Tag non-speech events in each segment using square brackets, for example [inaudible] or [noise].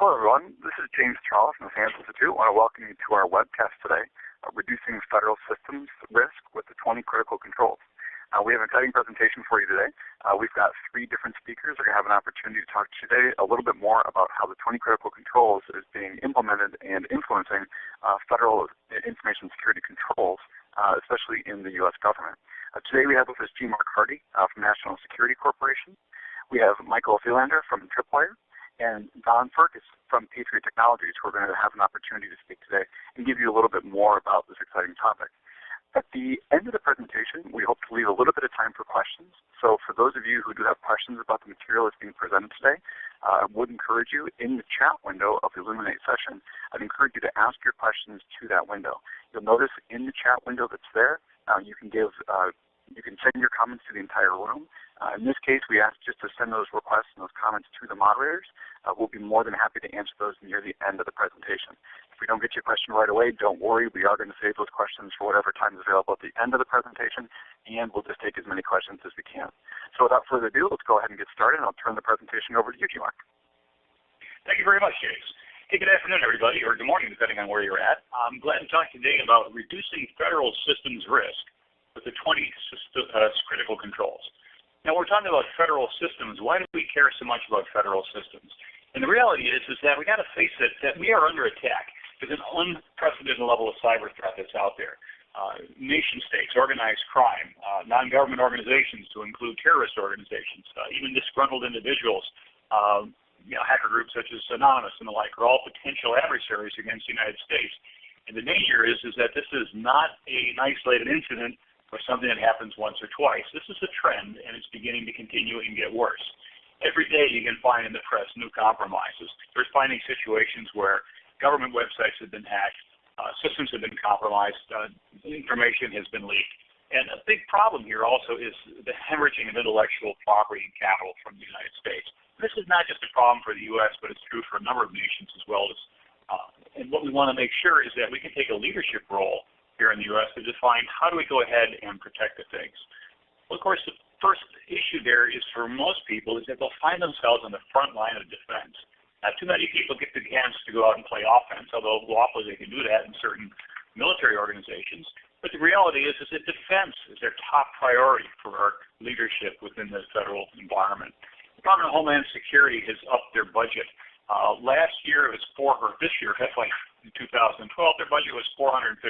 Hello, everyone. This is James Charles from the SANS Institute. I want to welcome you to our webcast today, uh, Reducing Federal Systems Risk with the 20 Critical Controls. Uh, we have an exciting presentation for you today. Uh, we've got three different speakers are going to have an opportunity to talk today a little bit more about how the 20 critical controls is being implemented and influencing uh, federal information security controls, uh, especially in the U.S. government. Uh, today we have with us G. Mark Hardy from National Security Corporation. We have Michael Thelander from Tripwire and Don Fergus from Patriot Technologies who are going to have an opportunity to speak today and give you a little bit more about this exciting topic. At the end of the presentation, we hope to leave a little bit of time for questions. So for those of you who do have questions about the material that's being presented today, uh, I would encourage you in the chat window of the Elluminate session, I'd encourage you to ask your questions to that window. You'll notice in the chat window that's there, uh, you can give uh, you can send your comments to the entire room. Uh, in this case, we ask just to send those requests and those comments to the moderators. Uh, we'll be more than happy to answer those near the end of the presentation. If we don't get your question right away, don't worry. We are going to save those questions for whatever time is available at the end of the presentation, and we'll just take as many questions as we can. So without further ado, let's go ahead and get started, and I'll turn the presentation over to you, Mark. Thank you very much, James. Hey, good afternoon, everybody, or good morning, depending on where you're at. I'm glad to talk today about reducing federal systems risk with the 20 uh, critical controls. Now we're talking about federal systems. Why do we care so much about federal systems? And the reality is, is that we got to face it that we are under attack. There's an unprecedented level of cyber threat that's out there. Uh, nation states, organized crime, uh, non-government organizations to include terrorist organizations, uh, even disgruntled individuals, um, you know, hacker groups such as Anonymous and the like are all potential adversaries against the United States. And the danger is, is that this is not an isolated incident or something that happens once or twice. This is a trend, and it's beginning to continue and get worse. Every day you can find in the press new compromises. There's finding situations where government websites have been hacked, uh, systems have been compromised, uh, information has been leaked. And a big problem here also is the hemorrhaging of intellectual property and capital from the United States. This is not just a problem for the U.S., but it's true for a number of nations as well as. Uh, and what we want to make sure is that we can take a leadership role here in the U.S. to define how do we go ahead and protect the things. Well, of course, the first issue there is for most people is that they'll find themselves on the front line of defense. Not too many people get the chance to go out and play offense, although lawfully they can do that in certain military organizations. But the reality is, is that defense is their top priority for our leadership within the federal environment. The Department of Homeland Security has upped their budget. Uh, last year it was four, or this year, [laughs] FY in 2012, their budget was 459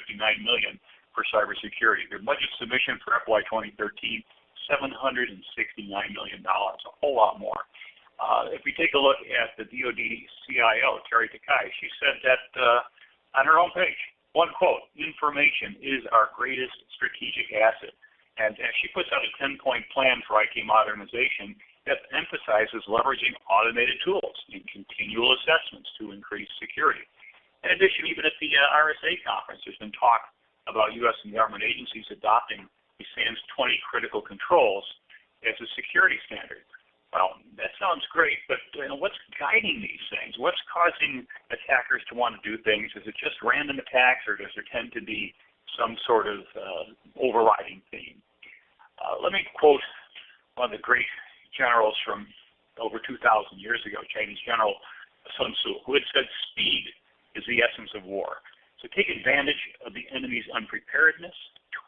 million for cybersecurity. Their budget submission for FY 2013, 769 million dollars, a whole lot more. Uh, if we take a look at the DoD CIO, Teri Takai, she said that uh, on her own page, one quote, information is our greatest strategic asset. And, and she puts out a 10-point plan for IT modernization that emphasizes leveraging automated tools and continual assessments to increase security. In addition, even at the uh, RSA conference, there's been talk about U.S. and government agencies adopting the SANS 20 critical controls as a security standard. Well, that sounds great, but you know, what's guiding these things? What's causing attackers to want to do things? Is it just random attacks, or does there tend to be some sort of uh, overriding theme? Uh, let me quote one of the great generals from over 2,000 years ago, Chinese general Sun Tzu, who had said, speed is the essence of war. So take advantage of the enemy's unpreparedness,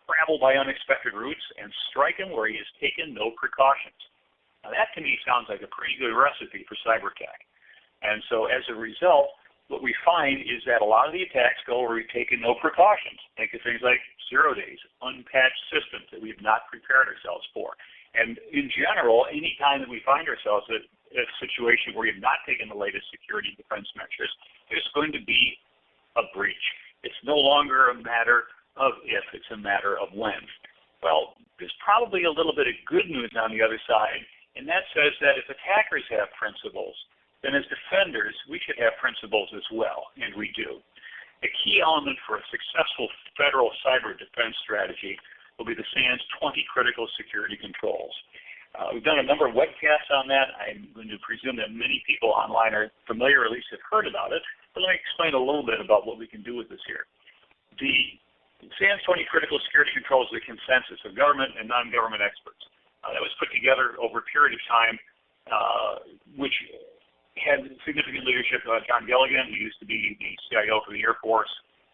travel by unexpected routes, and strike him where he has taken no precautions. Now that to me sounds like a pretty good recipe for cyber attack. And so as a result, what we find is that a lot of the attacks go where we've taken no precautions. Think of things like zero days, unpatched systems that we've not prepared ourselves for. And in general, any time that we find ourselves in a situation where we have not taken the latest security defense measures, there's going to be a breach. It's no longer a matter of if, it's a matter of when. Well, there's probably a little bit of good news on the other side, and that says that if attackers have principles, then as defenders, we should have principles as well, and we do. A key element for a successful federal cyber defense strategy will be the SANS 20 critical security controls. Uh, we've done a number of webcasts on that. I'm going to presume that many people online are familiar, or at least have heard about it. But let me explain a little bit about what we can do with this here. The SANS 20 Critical Security Controls is a consensus of government and non-government experts uh, that was put together over a period of time, uh, which had significant leadership. Uh, John Gilligan, who used to be the CIO for the Air Force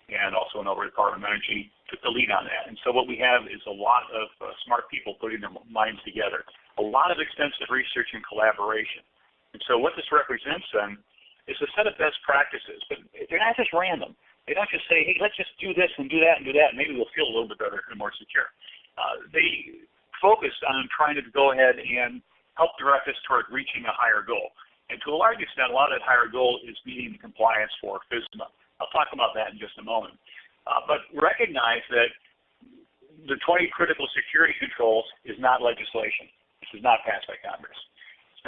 and also an over Department of Energy, took the lead on that. And so what we have is a lot of uh, smart people putting their minds together, a lot of extensive research and collaboration. And so what this represents then is a set of best practices, but they're not just random. They don't just say, hey, let's just do this and do that and do that, and maybe we'll feel a little bit better and more secure. Uh, they focus on trying to go ahead and help direct us toward reaching a higher goal. And to a large extent, a lot of that higher goal is meeting the compliance for FISMA. I'll talk about that in just a moment. Uh, but recognize that the 20 critical security controls is not legislation. This is not passed by Congress.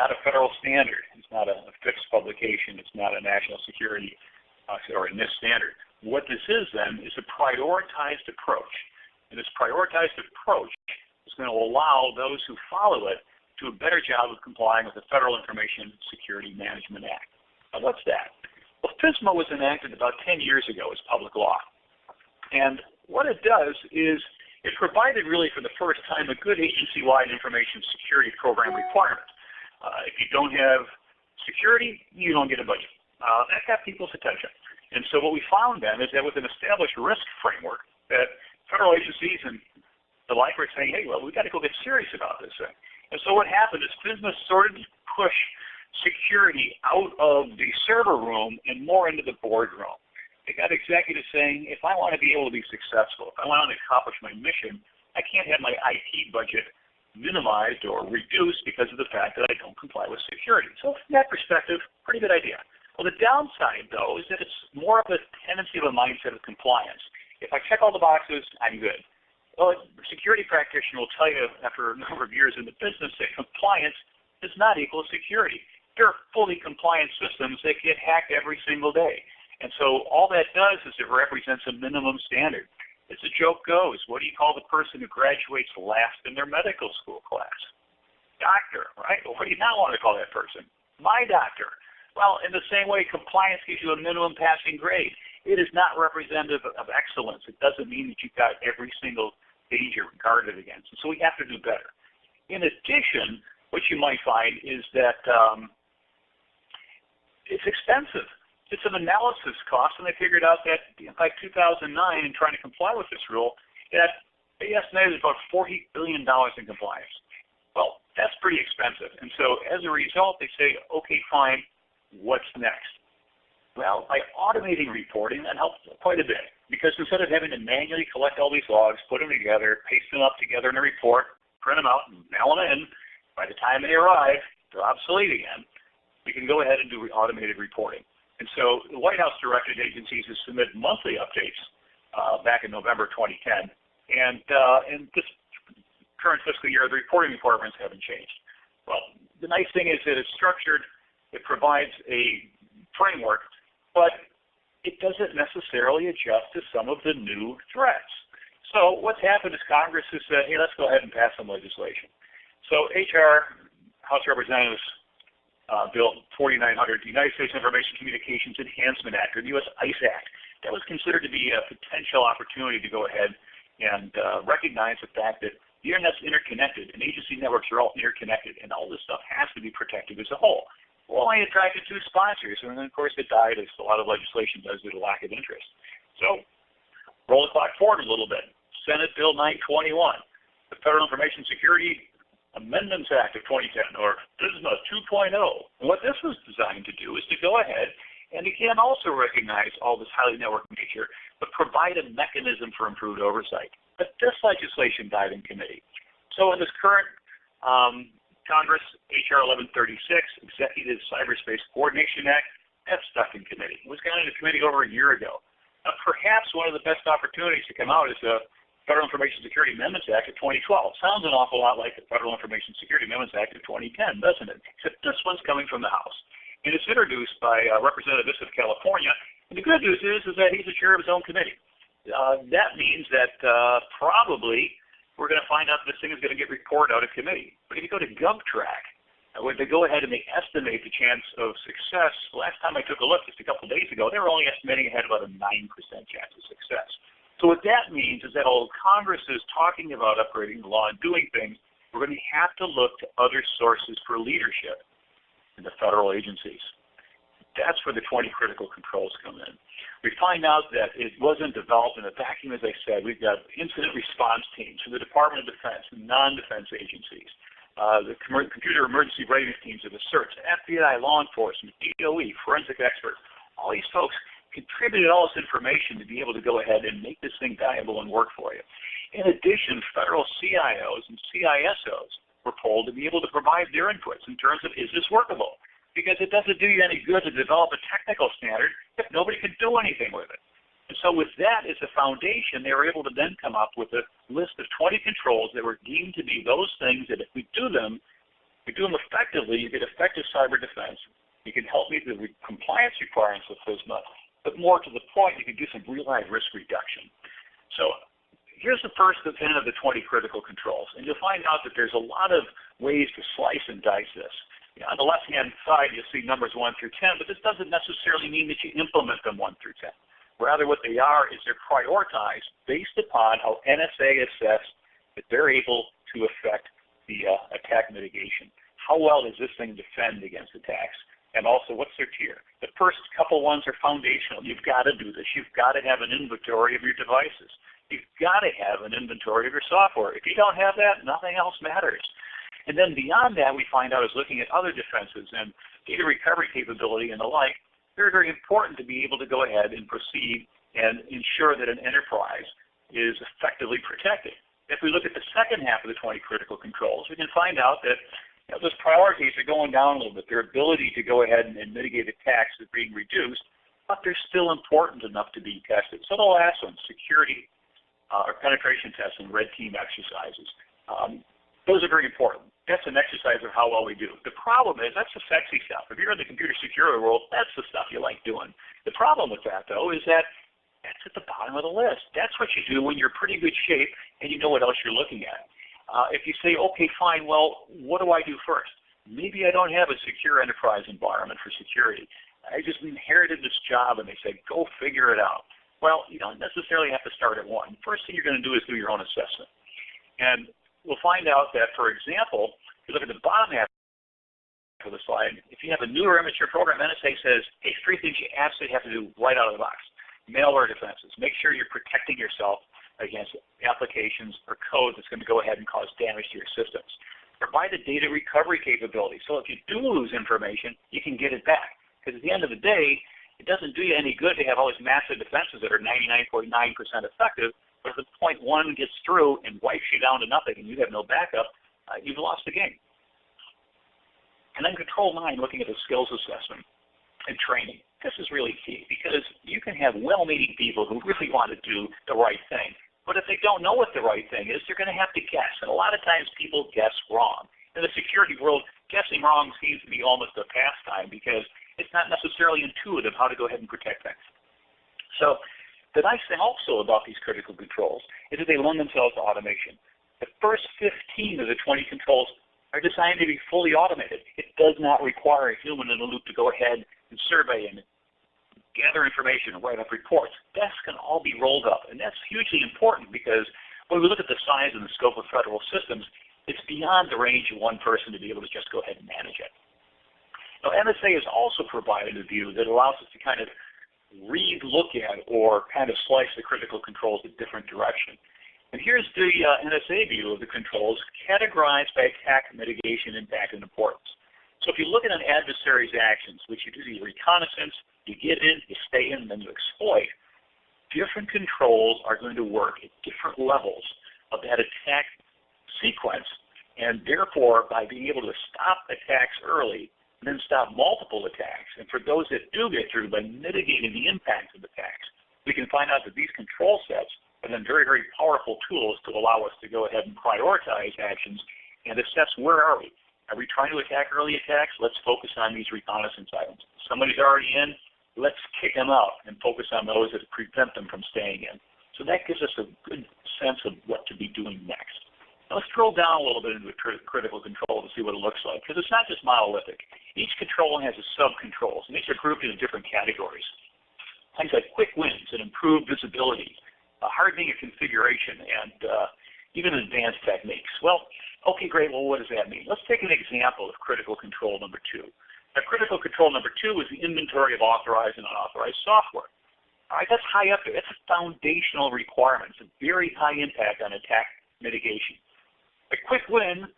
Not a federal standard. It's not a, FIPS publication. It's not a national security uh, or a NIST standard. What this is then is a prioritized approach. And this prioritized approach is going to allow those who follow it to a better job of complying with the Federal Information Security Management Act. Now what's that? Well, FISMA was enacted about 10 years ago as public law. And what it does is it provided really for the first time a good agency-wide information security program requirement. Uh, if you don't have security, you don't get a budget. Uh, that got people's attention. And so what we found then is that with an established risk framework, that federal agencies and the like were saying, hey, well, we've got to go get serious about this thing. And so what happened is FISMA started to push security out of the server room and more into the boardroom. They got executives saying, if I want to be able to be successful, if I want to accomplish my mission, I can't have my IT budget minimized or reduced because of the fact that I don't comply with security. So from that perspective, pretty good idea. Well, the downside, though, is that it's more of a tendency of a mindset of compliance. If I check all the boxes, I'm good. Well, a security practitioner will tell you after a number of years in the business that compliance does not equal security. There are fully compliant systems that get hacked every single day. And so all that does is it represents a minimum standard. As the joke goes, what do you call the person who graduates last in their medical school class? Doctor, right? Well, what do you not want to call that person? My doctor. Well, in the same way, compliance gives you a minimum passing grade. It is not representative of excellence. It doesn't mean that you've got every single danger guarded against. So we have to do better. In addition, what you might find is that um, it's expensive. Did some analysis costs, and they figured out that by 2009, in trying to comply with this rule, that they estimated about $40 billion in compliance. Well, that's pretty expensive. And so as a result, they say, okay, fine, what's next? Well, by automating reporting, that helps quite a bit. Because instead of having to manually collect all these logs, put them together, paste them up together in a report, print them out, and mail them in, by the time they arrive, they're obsolete again we can go ahead and do automated reporting. And so the White House directed agencies to submit monthly updates uh, back in November 2010. And uh, in this current fiscal year, the reporting requirements haven't changed. Well, the nice thing is that it's structured, it provides a framework, but it doesn't necessarily adjust to some of the new threats. So what's happened is Congress has said, hey, let's go ahead and pass some legislation. So HR, House Representatives uh, Bill 4900, the United States Information Communications Enhancement Act, or the U.S. ICE Act. That was considered to be a potential opportunity to go ahead and uh, recognize the fact that the Internet's interconnected, and agency networks are all interconnected, and all this stuff has to be protected as a whole. Well, I attracted two sponsors, and then of course it died, as a lot of legislation does due to lack of interest. So, roll the clock forward a little bit. Senate Bill 921, the Federal Information Security Amendments Act of 2010, or FISMA 2.0. And what this was designed to do is to go ahead and again also recognize all this highly networked nature, but provide a mechanism for improved oversight. But this legislation died in committee. So in this current um, Congress, H.R. 1136, Executive Cyberspace Coordination Act, that's stuck in committee. It was gone into committee over a year ago. Now, perhaps one of the best opportunities to come out is a Federal Information Security Amendments Act of 2012. Sounds an awful lot like the Federal Information Security Amendments Act of 2010, doesn't it? Except this one's coming from the House. And it's introduced by uh, Representative of California. And the good news is, is that he's the chair of his own committee. Uh, that means that uh, probably we're going to find out this thing is going to get reported out of committee. But if you go to GovTrack, when they go ahead and they estimate the chance of success, last time I took a look just a couple days ago, they were only estimating ahead about a 9% chance of success. So what that means is that while Congress is talking about upgrading the law and doing things, we're going to have to look to other sources for leadership in the federal agencies. That's where the 20 critical controls come in. We find out that it wasn't developed in a vacuum, as I said. We've got incident response teams from the Department of Defense and non-defense agencies, uh, the computer emergency readiness teams of the CERTs, FBI, law enforcement, DOE, forensic experts. All these folks contributed all this information to be able to go ahead and make this thing valuable and work for you. In addition, federal CIOs and CISOs were polled to be able to provide their inputs in terms of is this workable? Because it doesn't do you any good to develop a technical standard if nobody can do anything with it. And so with that as a foundation, they were able to then come up with a list of 20 controls that were deemed to be those things that if we do them, we do them effectively, you get effective cyber defense. You can help meet the compliance requirements of FISMA, but more to the point, you can do some real-life risk reduction. So here's the first of 10 of the 20 critical controls. And you'll find out that there's a lot of ways to slice and dice this. On the left-hand side, you'll see numbers 1 through 10, but this doesn't necessarily mean that you implement them 1 through 10. Rather, what they are is they're prioritized based upon how NSA assess that they're able to affect the uh, attack mitigation. How well does this thing defend against attacks? And also, what's their tier? The first couple ones are foundational. You've got to do this. You've got to have an inventory of your devices. You've got to have an inventory of your software. If you don't have that, nothing else matters. And then beyond that, we find out is looking at other defenses and data recovery capability and the like. Very, very important to be able to go ahead and proceed and ensure that an enterprise is effectively protected. If we look at the second half of the 20 critical controls, we can find out that you know, those priorities are going down a little bit. Their ability to go ahead and, and mitigate attacks is being reduced, but they're still important enough to be tested. So the last one, security uh, or penetration tests and red team exercises. Um, those are very important. That's an exercise of how well we do. The problem is that's the sexy stuff. If you're in the computer security world, that's the stuff you like doing. The problem with that, though, is that that's at the bottom of the list. That's what you do when you're in pretty good shape and you know what else you're looking at. Uh, if you say, okay, fine, well, what do I do first? Maybe I don't have a secure enterprise environment for security. I just inherited this job and they said, go figure it out. Well, you don't necessarily have to start at one. First thing you're going to do is do your own assessment. And we'll find out that, for example, if you look at the bottom half of the slide, if you have a newer immature program, NSA says, hey, three things you absolutely have to do right out of the box. Malware defenses. Make sure you're protecting yourself against applications or code that's going to go ahead and cause damage to your systems. Provide a data recovery capability. So if you do lose information, you can get it back. Because at the end of the day, it doesn't do you any good to have all these massive defenses that are 99.9% effective, but if the point one gets through and wipes you down to nothing and you have no backup, uh, you've lost the game. And then control nine, looking at the skills assessment and training. This is really key because you can have well-meaning people who really want to do the right thing. But if they don't know what the right thing is, they're going to have to guess. And a lot of times people guess wrong. In the security world, guessing wrong seems to be almost a pastime because it's not necessarily intuitive how to go ahead and protect things. So the nice thing also about these critical controls is that they lend themselves to automation. The first 15 of the 20 controls are designed to be fully automated. It does not require a human in the loop to go ahead and survey and gather information and write up reports. That can all be rolled up, and that's hugely important because when we look at the size and the scope of federal systems, it's beyond the range of one person to be able to just go ahead and manage it. Now, NSA has also provided a view that allows us to kind of re-look at or kind of slice the critical controls a different direction. And here's the uh, NSA view of the controls categorized by attack mitigation impact and importance. So if you look at an adversary's actions, which you do the reconnaissance, you get in, you stay in, and then you exploit, different controls are going to work at different levels of that attack sequence. And therefore, by being able to stop attacks early, and then stop multiple attacks. And for those that do get through, by mitigating the impact of the attacks, we can find out that these control sets are then very, very powerful tools to allow us to go ahead and prioritize actions and assess where are we. Are we trying to attack early attacks? Let's focus on these reconnaissance items. Somebody's already in, let's kick them out and focus on those that prevent them from staying in. So that gives us a good sense of what to be doing next. Now let's drill down a little bit into critical control to see what it looks like, because it's not just monolithic. Each control has its sub-controls, and these are grouped into different categories. Things like quick wins and improved visibility, uh, hardening of configuration, and uh, even advanced techniques. Well, okay, great. Well, what does that mean? Let's take an example of critical control number two. Now, critical control number two is the inventory of authorized and unauthorized software. All right, that's high up there. That's a foundational requirement. It's a very high impact on attack mitigation. A quick win,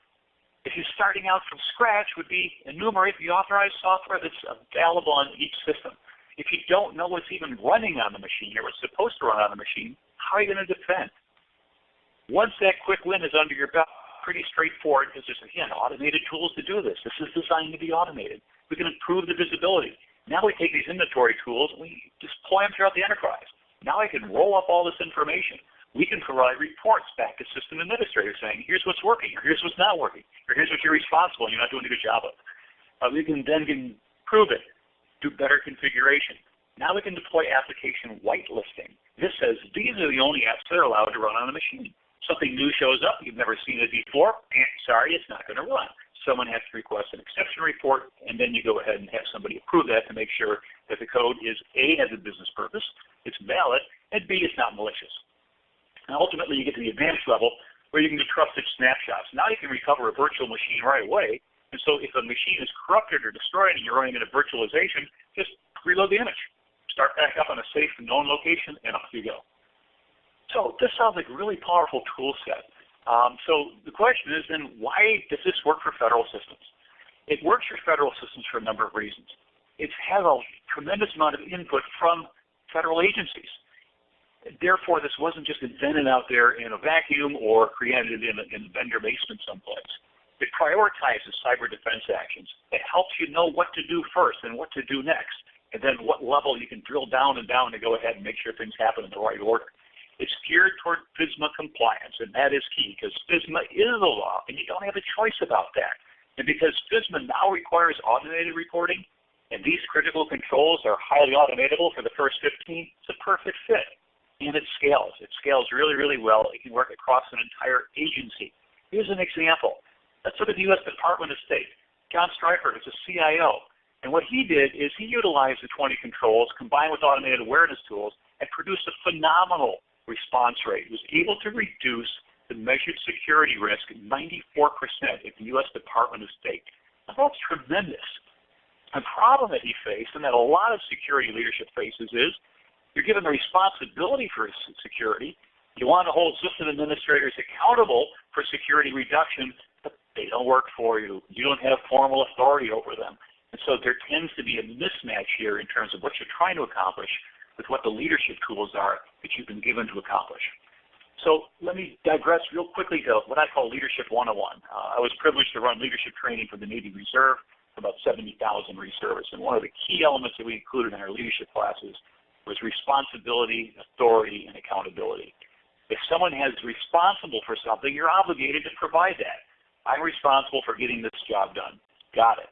if you're starting out from scratch, would be enumerate the authorized software that's available on each system. If you don't know what's even running on the machine or what's supposed to run on the machine, how are you going to defend? Once that quick win is under your belt, pretty straightforward because there's, again, automated tools to do this. This is designed to be automated. We can improve the visibility. Now we take these inventory tools and we deploy them throughout the enterprise. Now I can roll up all this information. We can provide reports back to system administrators saying, here's what's working, or here's what's not working, or here's what you're responsible and you're not doing a good job of. Uh, we can then improve it, do better configuration. Now we can deploy application whitelisting. This says these are the only apps that are allowed to run on the machine. Something new shows up, you've never seen it before, eh, sorry, it's not going to run someone has to request an exception report, and then you go ahead and have somebody approve that to make sure that the code is A, has a business purpose, it's valid, and B, it's not malicious. And ultimately, you get to the advanced level where you can do trusted snapshots. Now you can recover a virtual machine right away, and so if a machine is corrupted or destroyed and you're running in a virtualization, just reload the image. Start back up on a safe known location, and off you go. So this sounds like a really powerful tool set. Um, so the question is then, why does this work for federal systems? It works for federal systems for a number of reasons. It has a tremendous amount of input from federal agencies. Therefore, this wasn't just invented out there in a vacuum or created in a, in a vendor basement someplace. It prioritizes cyber defense actions. It helps you know what to do first and what to do next, and then what level you can drill down and down to go ahead and make sure things happen in the right order. It's geared toward FISMA compliance, and that is key because FISMA is the law, and you don't have a choice about that. And because FISMA now requires automated reporting, and these critical controls are highly automatable for the first 15, it's a perfect fit. And it scales. It scales really, really well. It can work across an entire agency. Here's an example. Let's look at the U.S. Department of State. John Streufert is a CIO. And what he did is he utilized the 20 controls combined with automated awareness tools and produced a phenomenal response rate was able to reduce the measured security risk 94% at the U.S. Department of State. Now, that's tremendous. The problem that he faced, and that a lot of security leadership faces, is you're given the responsibility for security. You want to hold system administrators accountable for security reduction, but they don't work for you. You don't have formal authority over them. And so there tends to be a mismatch here in terms of what you're trying to accomplish with what the leadership tools are that you've been given to accomplish. So let me digress real quickly to what I call Leadership 101. Uh, I was privileged to run leadership training for the Navy Reserve about 70,000 reservists. And one of the key elements that we included in our leadership classes was responsibility, authority, and accountability. If someone has responsible for something, you're obligated to provide that. I'm responsible for getting this job done. Got it.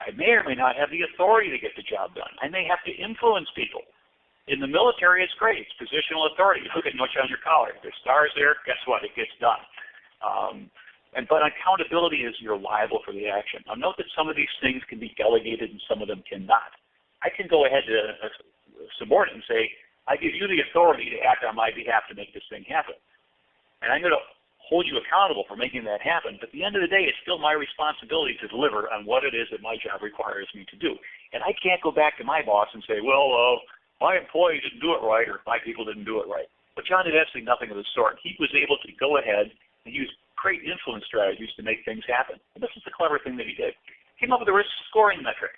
I may or may not have the authority to get the job done. I may have to influence people. In the military, it's great. It's positional authority. Look at what's on your collar. There's stars there. Guess what? It gets done. Um, and but accountability is you're liable for the action. Now note that some of these things can be delegated and some of them cannot. I can go ahead to a subordinate and say, I give you the authority to act on my behalf to make this thing happen. And I'm going to hold you accountable for making that happen. But at the end of the day, it's still my responsibility to deliver on what it is that my job requires me to do. And I can't go back to my boss and say, well, uh, my employee didn't do it right or my people didn't do it right. But John did absolutely nothing of the sort. He was able to go ahead and use great influence strategies to make things happen. And this is the clever thing that he did. Came up with a risk scoring metric.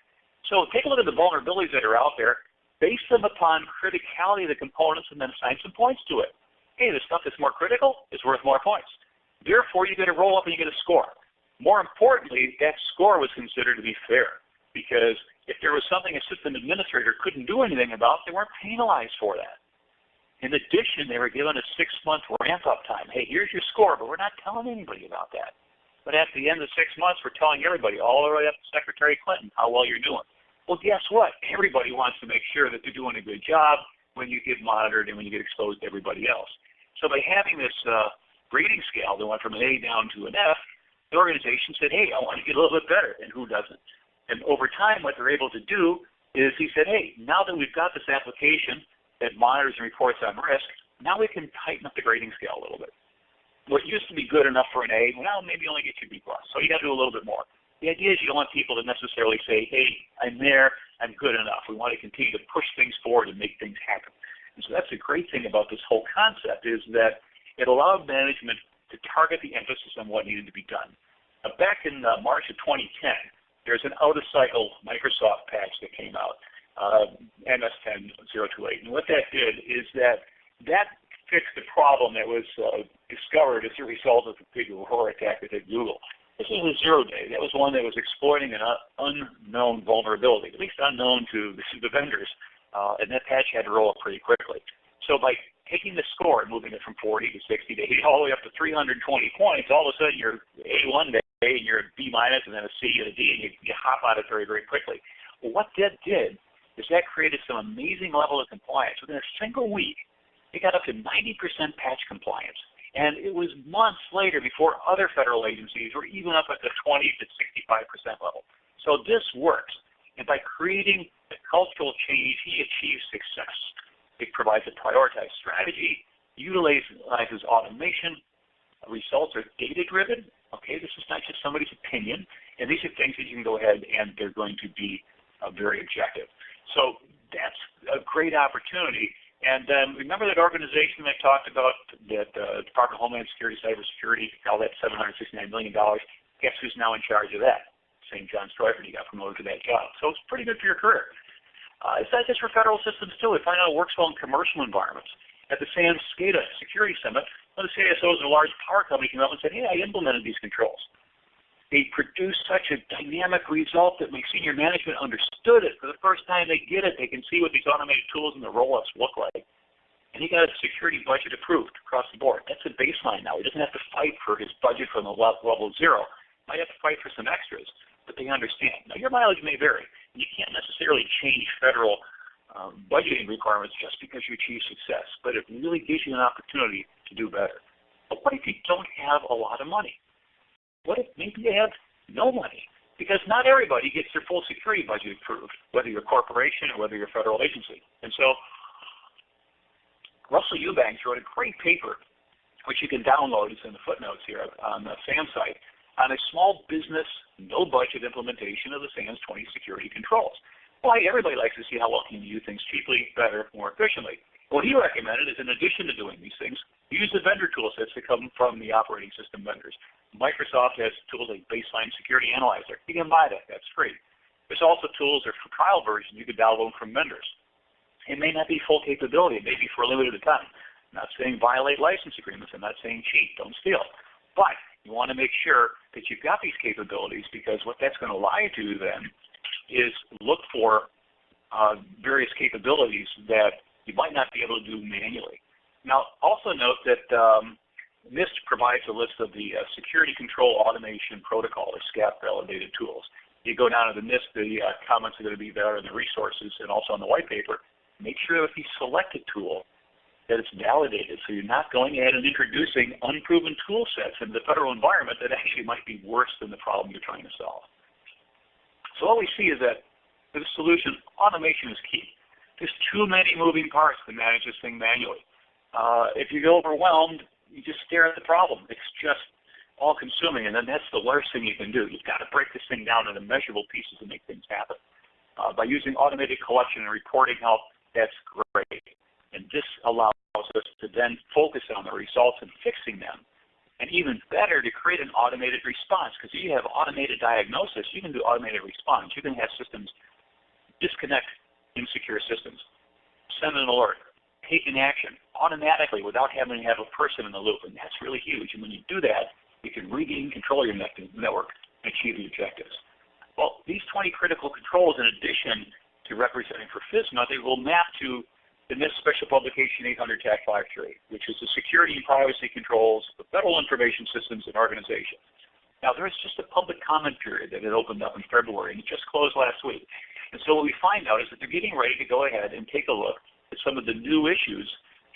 So take a look at the vulnerabilities that are out there, base them upon criticality of the components, and then assign some points to it. Hey, the stuff that's more critical is worth more points. Therefore, you get a roll up and you get a score. More importantly, that score was considered to be fair because there was something a system administrator couldn't do anything about, they weren't penalized for that. In addition, they were given a six-month ramp-up time. Hey, here's your score, but we're not telling anybody about that. But at the end of six months, we're telling everybody, all the way up to Secretary Clinton, how well you're doing. Well, guess what? Everybody wants to make sure that they're doing a good job when you get monitored and when you get exposed to everybody else. So by having this uh, grading scale that went from an A down to an F, the organization said, hey, I want to get a little bit better, and who doesn't? And over time, what they're able to do is he said, hey, now that we've got this application that monitors and reports on risk, now we can tighten up the grading scale a little bit. What used to be good enough for an A, well, maybe only get you B plus. So you got to do a little bit more. The idea is you don't want people to necessarily say, hey, I'm there, I'm good enough. We want to continue to push things forward and make things happen. And so that's the great thing about this whole concept is that it allowed management to target the emphasis on what needed to be done. Now, back in uh, March of 2010, there's an out-of-cycle Microsoft patch that came out, uh, MS10.028. And what that did is that that fixed the problem that was uh, discovered as a result of the big Aurora attack that hit Google. This was a zero day. That was one that was exploiting an unknown vulnerability, at least unknown to the vendors, uh, and that patch had to roll up pretty quickly. So by taking the score and moving it from 40 to 60 to 80, all the way up to 320 points, all of a sudden you're A one day and you're a B minus and then a C and a D, and you, you hop out of it very, very quickly. Well, what that did is that created some amazing level of compliance. Within a single week, it got up to 90% patch compliance. And it was months later before other federal agencies were even up at the 20 to 65% level. So this works. And by creating a cultural change, he achieves success. It provides a prioritized strategy, utilizes automation, results are data-driven. Okay, this is not just somebody's opinion. And these are things that you can go ahead and they're going to be uh, very objective. So that's a great opportunity and um, remember that organization I talked about, that uh, Department of Homeland Security, Cybersecurity, all that $769 million. Guess who's now in charge of that? St. John Streufert, he got promoted to that job. So it's pretty good for your career. Uh, it's not just for federal systems too. We find out it works well in commercial environments. At the SANS SCADA Security Summit, the CISOs of a large power company came up and said, hey, I implemented these controls. They produced such a dynamic result that my senior management understood it. For the first time they get it, they can see what these automated tools and the roll-ups look like. And he got a security budget approved across the board. That's a baseline now. He doesn't have to fight for his budget from the level zero. Might have to fight for some extras, but they understand. Now your mileage may vary. You can't necessarily change federal um, budgeting requirements just because you achieve success, but it really gives you an opportunity to do better. But what if you don't have a lot of money? What if maybe you have no money? Because not everybody gets their full security budget approved, whether you're a corporation or whether you're a federal agency. And so Russell Eubanks wrote a great paper, which you can download. It's in the footnotes here on the SANS site, on a small business, no budget implementation of the SANS 20 security controls. Why everybody likes to see how well can you do things cheaply, better, more efficiently. What he recommended is in addition to doing these things, use the vendor tool sets that come from the operating system vendors. Microsoft has tools like Baseline Security Analyzer. You can buy that. That's free. There's also tools or for trial versions you can download them from vendors. It may not be full capability. It may be for a limited time. I'm not saying violate license agreements. I'm not saying cheat. Don't steal. But you want to make sure that you've got these capabilities because what that's going to allow you to do then is look for uh, various capabilities that you might not be able to do manually. Now, also note that um, NIST provides a list of the uh, Security Control Automation Protocol, or SCAP validated tools. You go down to the NIST, the uh, comments are going to be there in the resources and also in the white paper. Make sure that if you select a tool that it's validated so you're not going ahead and introducing unproven tool sets into the federal environment that actually might be worse than the problem you're trying to solve. So what we see is that the solution, automation is key. There's too many moving parts to manage this thing manually. Uh, if you get overwhelmed, you just stare at the problem. It's just all consuming, and then that's the worst thing you can do. You've got to break this thing down into measurable pieces to make things happen. Uh, by using automated collection and reporting help, that's great. And this allows us to then focus on the results and fixing them. And even better, to create an automated response, because if you have automated diagnosis, you can do automated response. You can have systems disconnect insecure systems, send an alert, take an action automatically without having to have a person in the loop. And that's really huge. And when you do that, you can regain control of your network and achieve the objectives. Well, these 20 critical controls, in addition to representing for FISMA, they will map to the NIST Special Publication 800 TAC 53, which is the security and privacy controls of federal information systems and organizations. Now, there is just a public comment period that had opened up in February, and it just closed last week. And so what we find out is that they're getting ready to go ahead and take a look at some of the new issues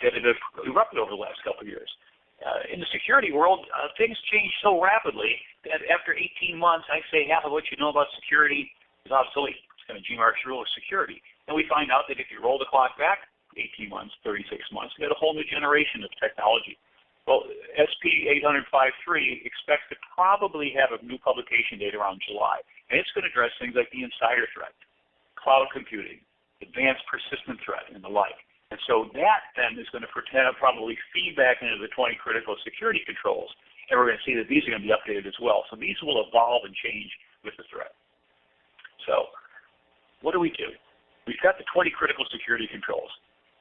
that have erupted over the last couple of years. Uh, in the security world, uh, things change so rapidly that after 18 months, I say half of what you know about security is obsolete. It's kind of G-Mark's rule of security. And we find out that if you roll the clock back 18 months, 36 months, you get a whole new generation of technology. Well, SP 805.3 expects to probably have a new publication date around July, and it's going to address things like the insider threat, cloud computing, advanced persistent threat, and the like. And so that then is going to probably feed back into the 20 critical security controls, and we're going to see that these are going to be updated as well. So these will evolve and change with the threat. So what do we do? We've got the 20 critical security controls.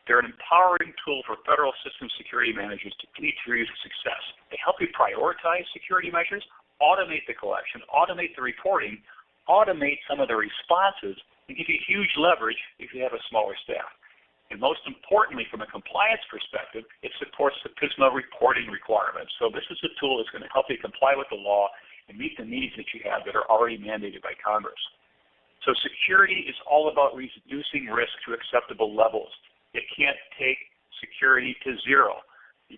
They're an empowering tool for federal system security managers to lead your success. They help you prioritize security measures, automate the collection, automate the reporting, automate some of the responses, and give you huge leverage if you have a smaller staff. And most importantly, from a compliance perspective, it supports the FISMA reporting requirements. So this is a tool that's going to help you comply with the law and meet the needs that you have that are already mandated by Congress. So security is all about reducing risk to acceptable levels. You can't take security to zero,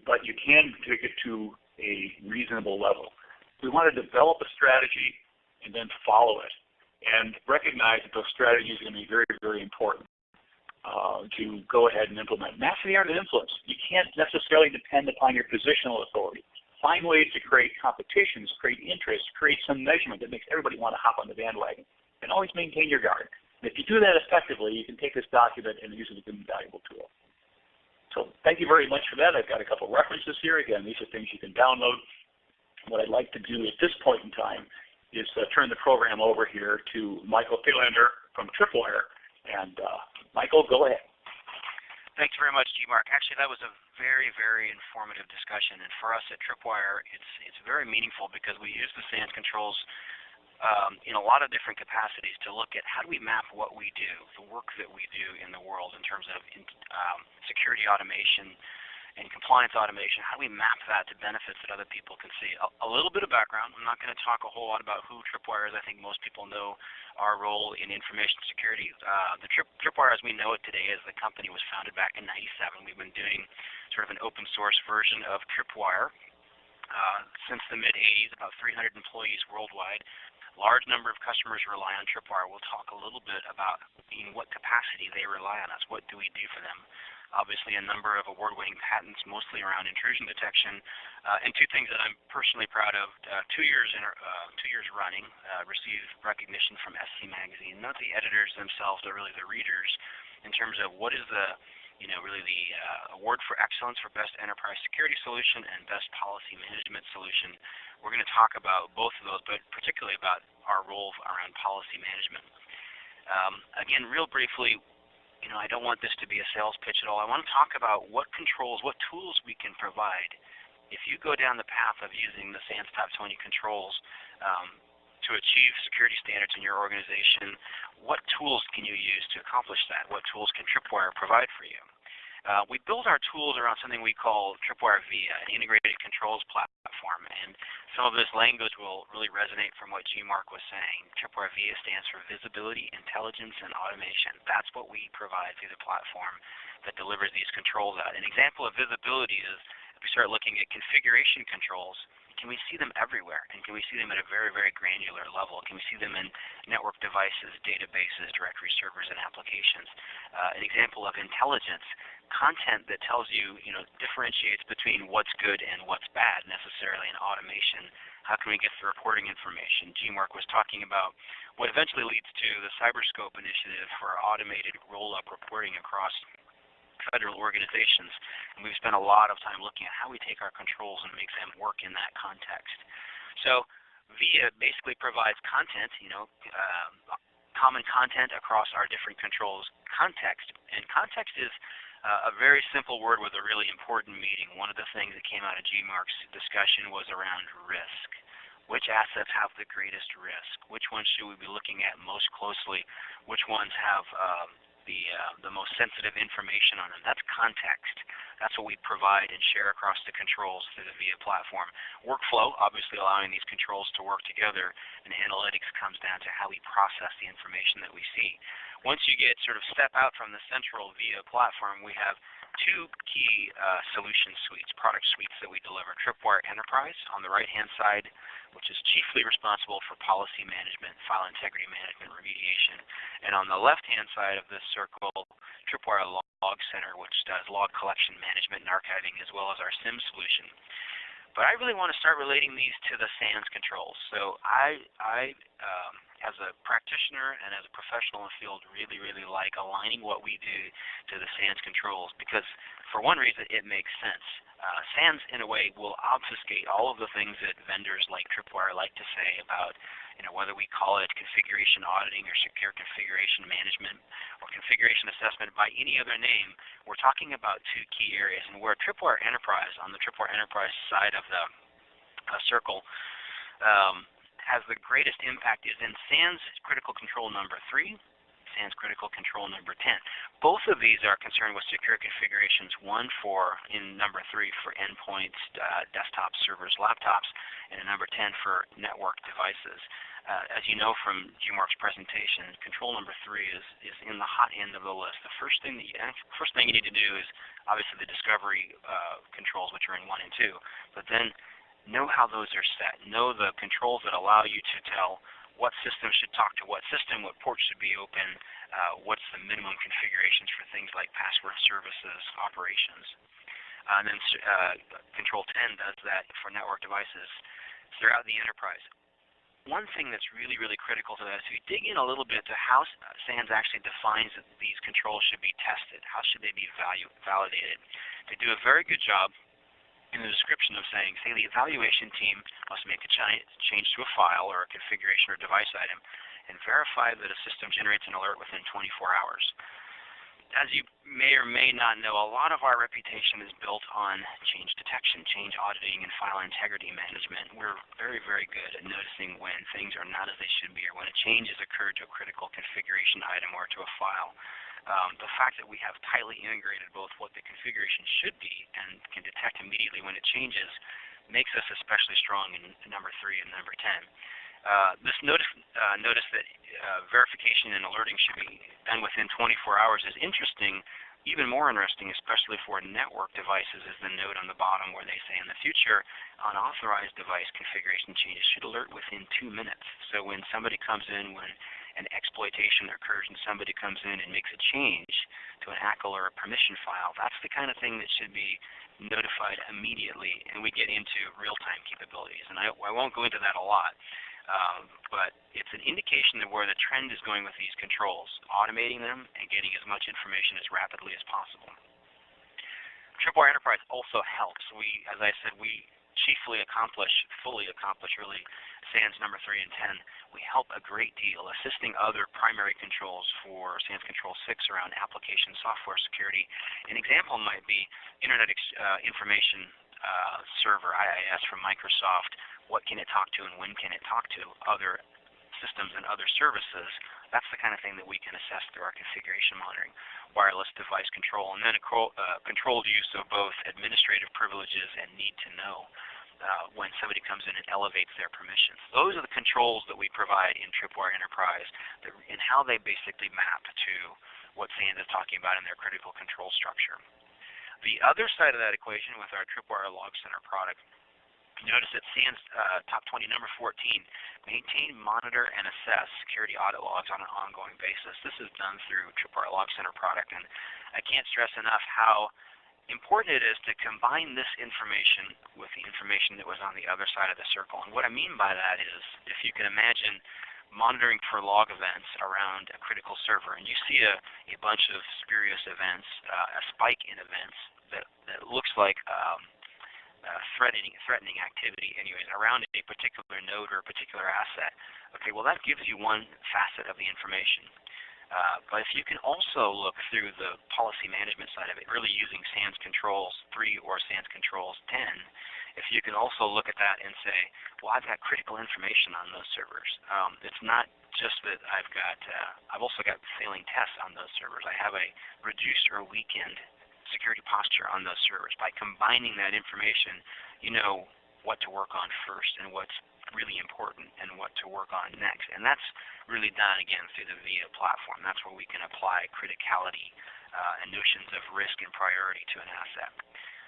but you can take it to a reasonable level. We want to develop a strategy and then follow it and recognize that those strategies are going to be very, very important uh, to go ahead and implement. Master the art of influence. You can't necessarily depend upon your positional authority. Find ways to create competitions, create interest, create some measurement that makes everybody want to hop on the bandwagon and always maintain your guard. If you do that effectively, you can take this document and use it as a valuable tool. So thank you very much for that. I've got a couple references here. Again, these are things you can download. What I'd like to do at this point in time is uh, turn the program over here to Michael Thelander from Tripwire. And uh, Michael, go ahead. Thanks very much, G-Mark. Actually, that was a very, very informative discussion. And for us at Tripwire, it's, it's very meaningful because we use the SANS controls um, in a lot of different capacities to look at how do we map what we do, the work that we do in the world in terms of in, um, security automation and compliance automation, how do we map that to benefits that other people can see? A, a little bit of background. I'm not going to talk a whole lot about who Tripwire is. I think most people know our role in information security. Uh, the Trip, Tripwire as we know it today is the company was founded back in 97. We've been doing sort of an open source version of Tripwire uh, since the mid-80s, about 300 employees worldwide large number of customers rely on Tripwire. We'll talk a little bit about in what capacity they rely on us. What do we do for them? Obviously, a number of award-winning patents, mostly around intrusion detection, uh, and two things that I'm personally proud of. Uh, two years in, uh, two years running, uh, received recognition from SC Magazine. Not the editors themselves, but really the readers, in terms of what is the you know, really the uh, award for excellence for best enterprise security solution and best policy management solution. We're going to talk about both of those, but particularly about our role around policy management. Um, again, real briefly, you know, I don't want this to be a sales pitch at all. I want to talk about what controls, what tools we can provide. If you go down the path of using the SANS Top 20 controls um, to achieve security standards in your organization, what tools can you use to accomplish that? What tools can Tripwire provide for you? Uh, we build our tools around something we call Tripwire VIA, an integrated controls platform. And some of this language will really resonate from what G-Mark was saying. Tripwire VIA stands for Visibility, Intelligence, and Automation. That's what we provide through the platform that delivers these controls out. An example of visibility is if we start looking at configuration controls, can we see them everywhere? And can we see them at a very, very granular level? Can we see them in network devices, databases, directory servers, and applications? Uh, an example of intelligence, content that tells you, you know, differentiates between what's good and what's bad necessarily in automation. How can we get the reporting information? G-Mark was talking about what eventually leads to the Cyberscope initiative for automated roll-up reporting across federal organizations. And we've spent a lot of time looking at how we take our controls and make them work in that context. So VIA basically provides content, you know, uh, common content across our different controls context. And context is uh, a very simple word with a really important meaning. One of the things that came out of GMARK's discussion was around risk. Which assets have the greatest risk? Which ones should we be looking at most closely? Which ones have um, the, uh, the most sensitive information on them. That's context. That's what we provide and share across the controls through the VIA platform. Workflow, obviously allowing these controls to work together, and analytics comes down to how we process the information that we see. Once you get sort of step out from the central VIA platform, we have two key uh, solution suites, product suites that we deliver. Tripwire Enterprise on the right-hand side, which is chiefly responsible for policy management, file integrity management, remediation. And on the left-hand side of this circle, Tripwire Log Center, which does log collection management and archiving, as well as our SIM solution. But I really want to start relating these to the SANS controls. So I, I um, as a practitioner and as a professional in the field, really, really like aligning what we do to the SANS controls because, for one reason, it makes sense. Uh, SANS, in a way, will obfuscate all of the things that vendors like Tripwire like to say about, you know, whether we call it configuration auditing or secure configuration management or configuration assessment by any other name. We're talking about two key areas, and where Tripwire Enterprise, on the Tripwire Enterprise side of the uh, circle, um, has the greatest impact is in SANS critical control number 3, SANS critical control number 10. Both of these are concerned with secure configurations, one for, in number 3, for endpoints, uh, desktop servers, laptops, and number 10 for network devices. Uh, as you know from G. Mark's presentation, control number 3 is, is in the hot end of the list. The first thing that you, first thing you need to do is obviously the discovery uh, controls, which are in 1 and 2, but then know how those are set, know the controls that allow you to tell what system should talk to what system, what ports should be open, uh, what's the minimum configurations for things like password services, operations. Uh, and then uh, Control 10 does that for network devices throughout the enterprise. One thing that's really, really critical to that is if you dig in a little bit to how SANS actually defines that these controls should be tested, how should they be value, validated. They do a very good job in the description of saying, say the evaluation team must make a change to a file or a configuration or device item and verify that a system generates an alert within 24 hours. As you may or may not know, a lot of our reputation is built on change detection, change auditing, and file integrity management. We're very, very good at noticing when things are not as they should be or when a change has occurred to a critical configuration item or to a file um, the fact that we have tightly integrated both what the configuration should be and can detect immediately when it changes makes us especially strong in number three and number 10. Uh, this notice, uh, notice that uh, verification and alerting should be done within 24 hours is interesting, even more interesting, especially for network devices, is the note on the bottom where they say in the future, unauthorized device configuration changes should alert within two minutes. So when somebody comes in, when an exploitation occurs and somebody comes in and makes a change to an ACL or a permission file, that's the kind of thing that should be notified immediately, and we get into real-time capabilities. And I, I, won't go into that a lot, um, but it's an indication of where the trend is going with these controls, automating them and getting as much information as rapidly as possible. Tripwire Enterprise also helps. We, as I said, we chiefly accomplish, fully accomplish really SANS number 3 and 10. We help a great deal assisting other primary controls for SANS Control 6 around application software security. An example might be Internet uh, Information uh, Server, IIS from Microsoft. What can it talk to and when can it talk to other systems and other services? That's the kind of thing that we can assess through our configuration monitoring, wireless device control, and then a uh, controlled use of both administrative privileges and need to know uh, when somebody comes in and elevates their permissions. Those are the controls that we provide in Tripwire Enterprise that, and how they basically map to what SANS is talking about in their critical control structure. The other side of that equation with our Tripwire Log Center product Notice that SANS uh, top 20, number 14, maintain, monitor, and assess security audit logs on an ongoing basis. This is done through Tripwire Log Center product, and I can't stress enough how important it is to combine this information with the information that was on the other side of the circle. And what I mean by that is, if you can imagine monitoring for log events around a critical server, and you see a, a bunch of spurious events, uh, a spike in events that, that looks like um, uh, threatening threatening activity anyways around a particular node or a particular asset. Okay, well that gives you one facet of the information. Uh, but if you can also look through the policy management side of it, really using SANS Controls 3 or SANS Controls 10, if you can also look at that and say, well, I've got critical information on those servers. Um, it's not just that I've got, uh, I've also got failing tests on those servers. I have a reduced or weakened security posture on those servers. By combining that information, you know what to work on first and what's really important and what to work on next. And that's really done, again, through the VIA platform. That's where we can apply criticality uh, and notions of risk and priority to an asset.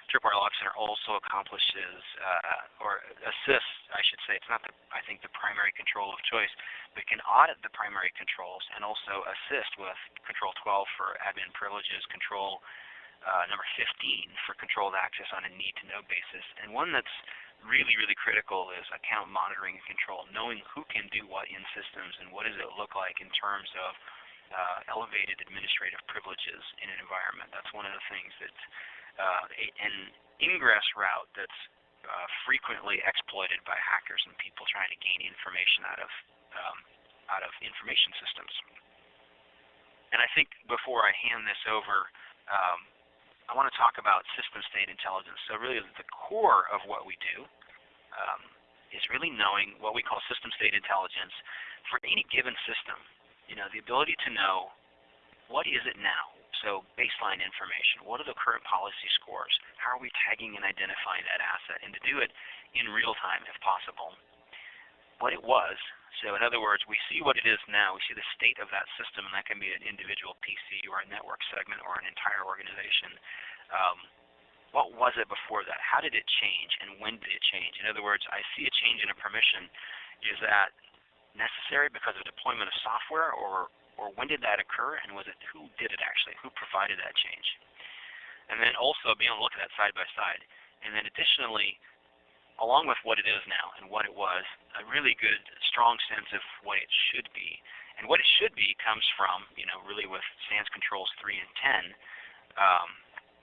Tripwire Log Center also accomplishes uh, or assists, I should say, it's not the, I think the primary control of choice, but can audit the primary controls and also assist with Control 12 for admin privileges, Control uh, number 15 for controlled access on a need-to-know basis, and one that's really, really critical is account monitoring and control, knowing who can do what in systems and what does it look like in terms of uh, elevated administrative privileges in an environment. That's one of the things that's uh, an ingress route that's uh, frequently exploited by hackers and people trying to gain information out of um, out of information systems. And I think before I hand this over, um, I want to talk about system state intelligence. So really the core of what we do um, is really knowing what we call system state intelligence for any given system. You know, the ability to know what is it now? So baseline information. What are the current policy scores? How are we tagging and identifying that asset? And to do it in real time if possible. What it was, so in other words, we see what it is now. We see the state of that system, and that can be an individual PC or a network segment or an entire organization. Um, what was it before that? How did it change, and when did it change? In other words, I see a change in a permission. Is that necessary because of deployment of software, or or when did that occur, and was it who did it actually? Who provided that change? And then also being able to look at that side by side. And then additionally, along with what it is now and what it was, a really good, strong sense of what it should be. And what it should be comes from, you know, really with SANS controls 3 and 10, um,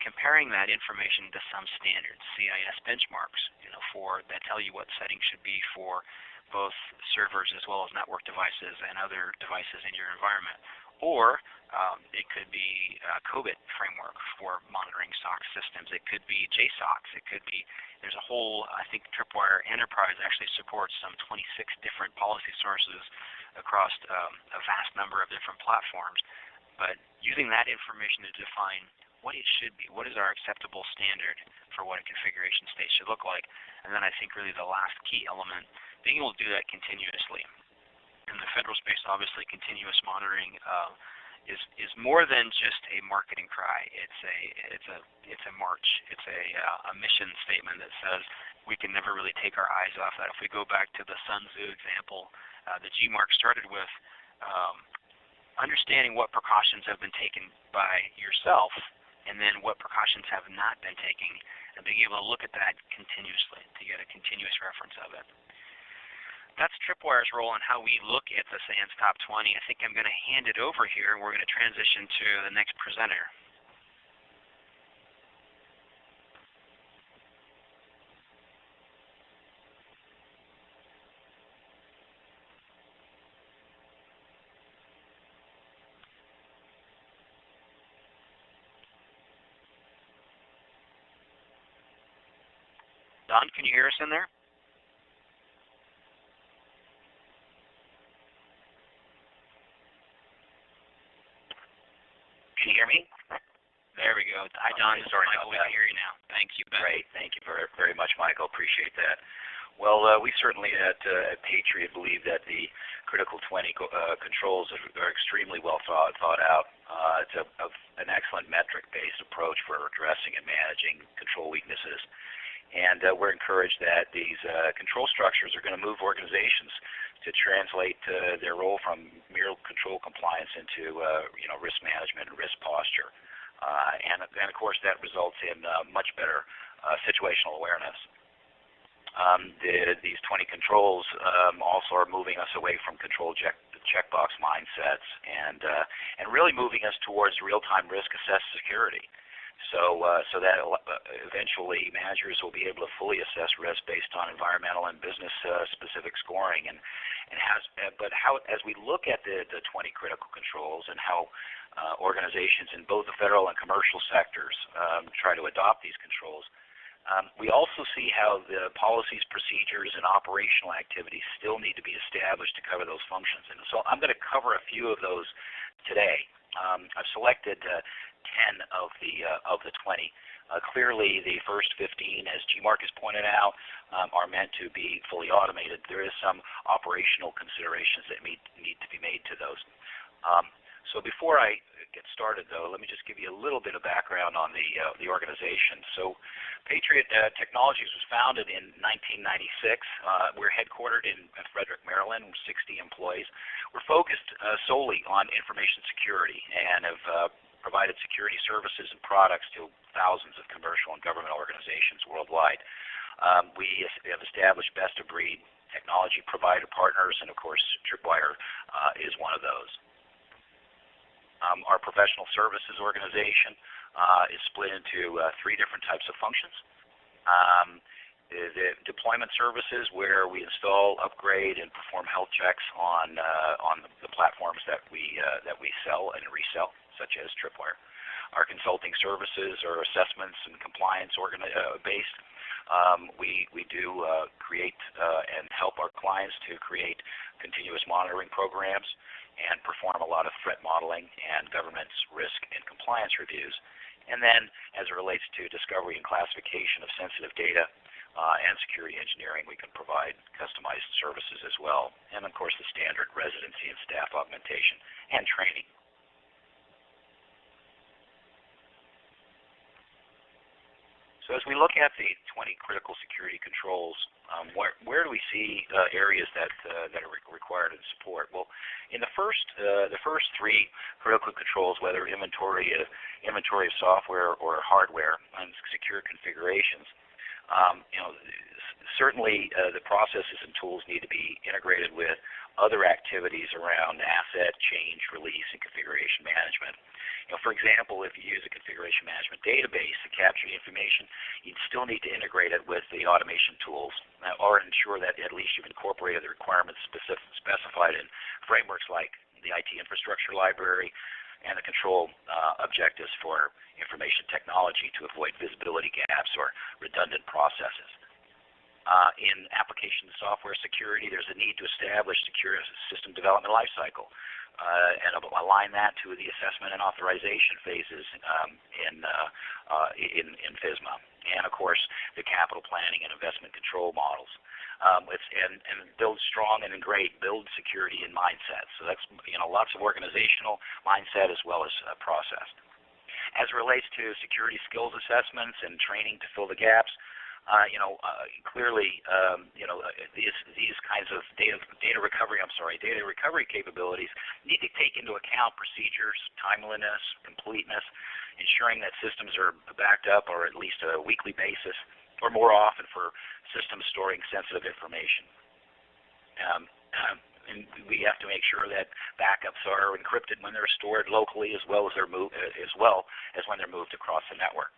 comparing that information to some standards, CIS benchmarks, you know, for that tell you what settings should be for both servers as well as network devices and other devices in your environment. Or um, it could be a COBIT framework for monitoring SOC systems. It could be JSOCs. It could be there's a whole, I think Tripwire Enterprise actually supports some 26 different policy sources across um, a vast number of different platforms. But using that information to define what it should be, what is our acceptable standard for what a configuration state should look like, and then I think really the last key element, being able to do that continuously. In the federal space, obviously, continuous monitoring uh, is is more than just a marketing cry. It's a it's a it's a march. It's a uh, a mission statement that says we can never really take our eyes off that. If we go back to the Sun Tzu example, uh, the G. Mark started with um, understanding what precautions have been taken by yourself, and then what precautions have not been taken, and being able to look at that continuously to get a continuous reference of it that's Tripwire's role in how we look at the SANS Top 20. I think I'm going to hand it over here, and we're going to transition to the next presenter. Don, can you hear us in there? Can you hear me? There we go. Hi, Don. Sorry Michael. We can hear you now. Thank you, Ben. Great. Thank you very, very much, Michael. Appreciate that. Well, uh, we certainly at, uh, at Patriot believe that the critical 20 uh, controls are, are extremely well thought, thought out. Uh, it's a, a, an excellent metric-based approach for addressing and managing control weaknesses. And uh, we're encouraged that these uh, control structures are going to move organizations to translate uh, their role from mere control compliance into uh, you know risk management and risk posture. Uh, and, and of course that results in uh, much better uh, situational awareness. Um, the, these 20 controls um, also are moving us away from control check, checkbox mindsets and uh, and really moving us towards real-time risk assessed security. So uh, so that uh, eventually managers will be able to fully assess risk based on environmental and business uh, specific scoring and and has but how as we look at the the 20 critical controls and how uh, organizations in both the federal and commercial sectors um, try to adopt these controls. Um, we also see how the policies, procedures, and operational activities still need to be established to cover those functions. And so I'm going to cover a few of those today. Um, I've selected uh, 10 of the uh, of the 20. Uh, clearly, the first 15, as G. Mark has pointed out, um, are meant to be fully automated. There is some operational considerations that need, need to be made to those. Um, So before I get started, though, let me just give you a little bit of background on the uh, the organization. So, Patriot uh, Technologies was founded in 1996. Uh, we're headquartered in Frederick, Maryland, 60 employees. We're focused uh, solely on information security and have uh, provided security services and products to thousands of commercial and government organizations worldwide. Um, we have established best-of-breed technology provider partners, and of course, Tripwire uh, is one of those. Um, our professional services organization uh, is split into uh, three different types of functions. Um, the, deployment services, where we install, upgrade, and perform health checks on uh, on the, the, platforms that we uh, that we sell and resell, such as Tripwire. Our consulting services are assessments and compliance uh, based. Um, we we do uh, create and help our clients to create continuous monitoring programs and perform a lot of threat modeling and governance risk and compliance reviews. And then as it relates to discovery and classification of sensitive data uh, and security engineering, we can provide customized services as well. And of course the standard residency and staff augmentation and training. So as we look at the 20 critical security controls, um, where, do we see uh, areas that uh, that are re required in support? Well, in the first uh, the first three critical controls, whether inventory inventory of software or hardware and secure configurations, um, you know, certainly uh, the processes and tools need to be integrated with other activities around asset change, release, and configuration management. You know, for example, if you use a configuration management database to capture the information, you'd still need to integrate it with the automation tools uh, or ensure that at least you've incorporated the requirements specific, specified in frameworks like the IT infrastructure library and the control uh, objectives for information technology to avoid visibility gaps or redundant processes. Uh, in application software security, there's a need to establish secure system development lifecycle uh, and align that to the assessment and authorization phases um, in, uh, uh, in, in FISMA. And of course, the capital planning and investment control models. Um, and, and build strong and great build security and mindset. So that's you know lots of organizational mindset as well as uh, process. As it relates to security skills assessments and training to fill the gaps, uh, you know, uh, clearly, um, you know, uh, these these kinds of data data recovery, I'm sorry, data recovery capabilities need to take into account procedures, timeliness, completeness, ensuring that systems are backed up or at least a weekly basis, or more often for systems storing sensitive information. Um, [clears throat] and we have to make sure that backups are encrypted when they're stored locally, as well as moved, as well as when they're moved across the network.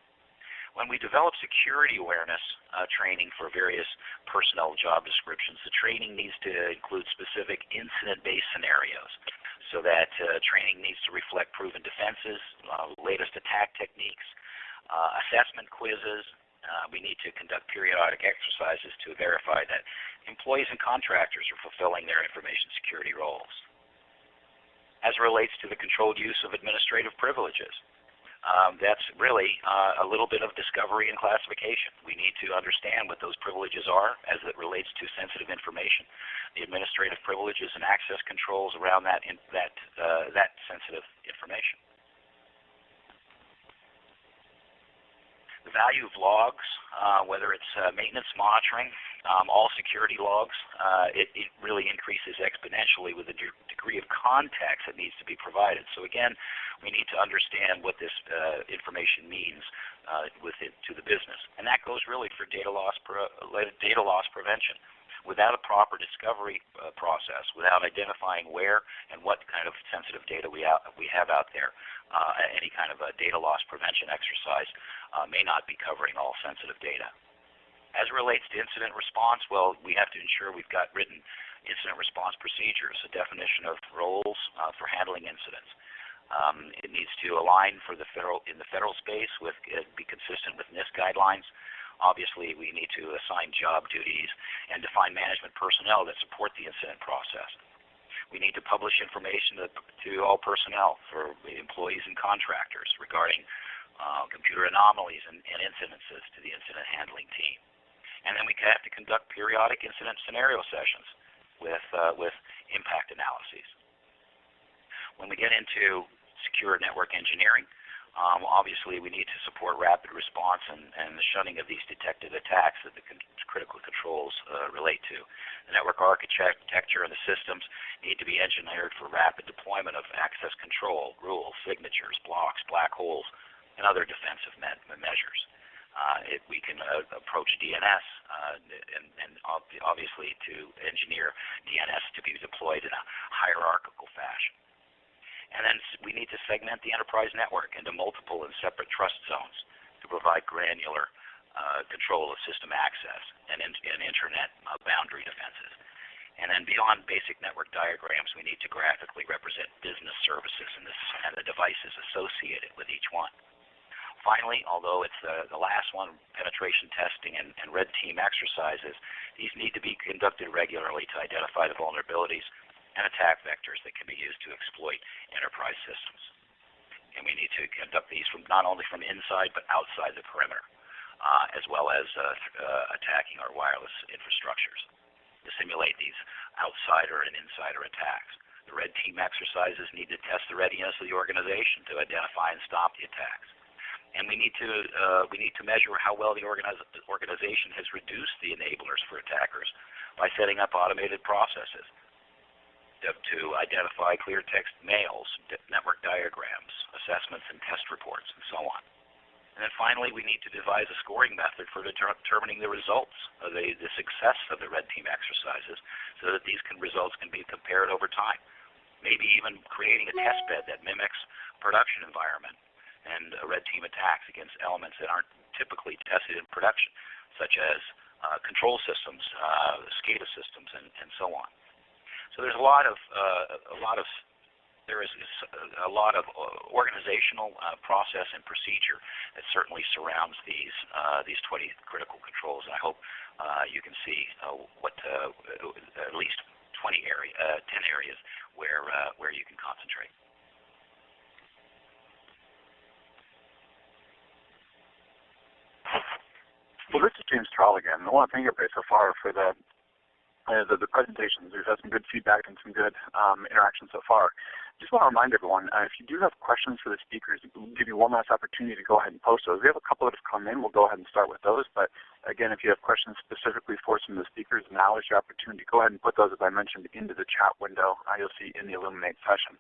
When we develop security awareness uh, training for various personnel job descriptions, the training needs to include specific incident-based scenarios so that uh, training needs to reflect proven defenses, uh, latest attack techniques, uh, assessment quizzes. Uh, we need to conduct periodic exercises to verify that employees and contractors are fulfilling their information security roles. As it relates to the controlled use of administrative privileges, um, that's really uh, a little bit of discovery and classification. We need to understand what those privileges are as it relates to sensitive information, the administrative privileges and access controls around that in, that uh, that sensitive information. The value of logs, uh, whether it's uh, maintenance monitoring, um, all security logs, uh, it, it, really increases exponentially with the de degree of context that needs to be provided. So again, we need to understand what this uh, information means uh, with it to the business, and that goes really for data loss data loss prevention. Without a proper discovery uh, process, without identifying where and what kind of sensitive data we out, we have out there, uh, any kind of a data loss prevention exercise uh, may not be covering all sensitive data. As it relates to incident response, well, we have to ensure we've got written incident response procedures, a definition of roles uh, for handling incidents. Um, it needs to align for the federal in the federal space with uh, be consistent with NIST guidelines. Obviously, we need to assign job duties and define management personnel that support the incident process. We need to publish information to, to all personnel for employees and contractors regarding uh, computer anomalies and, and incidences to the incident handling team. And then we have to conduct periodic incident scenario sessions with, uh, with impact analyses. When we get into secure network engineering, um, obviously, we need to support rapid response and, and the shunning of these detected attacks that the con critical controls uh, relate to. The network architecture and the systems need to be engineered for rapid deployment of access control, rules, signatures, blocks, black holes, and other defensive me measures. Uh, it, we can uh, approach DNS uh, and, and obviously to engineer DNS to be deployed in a hierarchical fashion. And then we need to segment the enterprise network into multiple and separate trust zones to provide granular uh, control of system access and, in, and internet uh, boundary defenses. And then beyond basic network diagrams, we need to graphically represent business services and, and the devices associated with each one. Finally, although it's the, the last one, penetration testing and, and red team exercises, these need to be conducted regularly to identify the vulnerabilities and attack vectors that can be used to exploit enterprise systems. And we need to conduct these from not only from inside but outside the perimeter, uh, as well as uh, uh, attacking our wireless infrastructures to simulate these outsider and insider attacks. The red team exercises need to test the readiness of the organization to identify and stop the attacks. And we need to uh, we need to measure how well the organiz organization has reduced the enablers for attackers by setting up automated processes to identify clear text mails, network diagrams, assessments and test reports, and so on. And then finally, we need to devise a scoring method for determining the results of the, the success of the red team exercises so that these can, results can be compared over time. Maybe even creating a test bed that mimics production environment and red team attacks against elements that aren't typically tested in production, such as uh, control systems, uh, SCADA systems, and, and so on. So there's a lot of uh, a lot of there is a lot of uh, organizational uh, process and procedure that certainly surrounds these uh, these 20 critical controls. And I hope uh, you can see uh, what at least 20 area 10 areas where where you can concentrate. Well, this is James Tarala again. I want to thank everybody so far for the uh, the, the, presentations. We've had some good feedback and some good um, interaction so far. Just want to remind everyone, uh, if you do have questions for the speakers, we'll give you one last opportunity to go ahead and post those. We have a couple that have come in. We'll go ahead and start with those. But again, if you have questions specifically for some of the speakers, now is your opportunity. To go ahead and put those, as I mentioned, into the chat window uh, you'll see in the Elluminate session.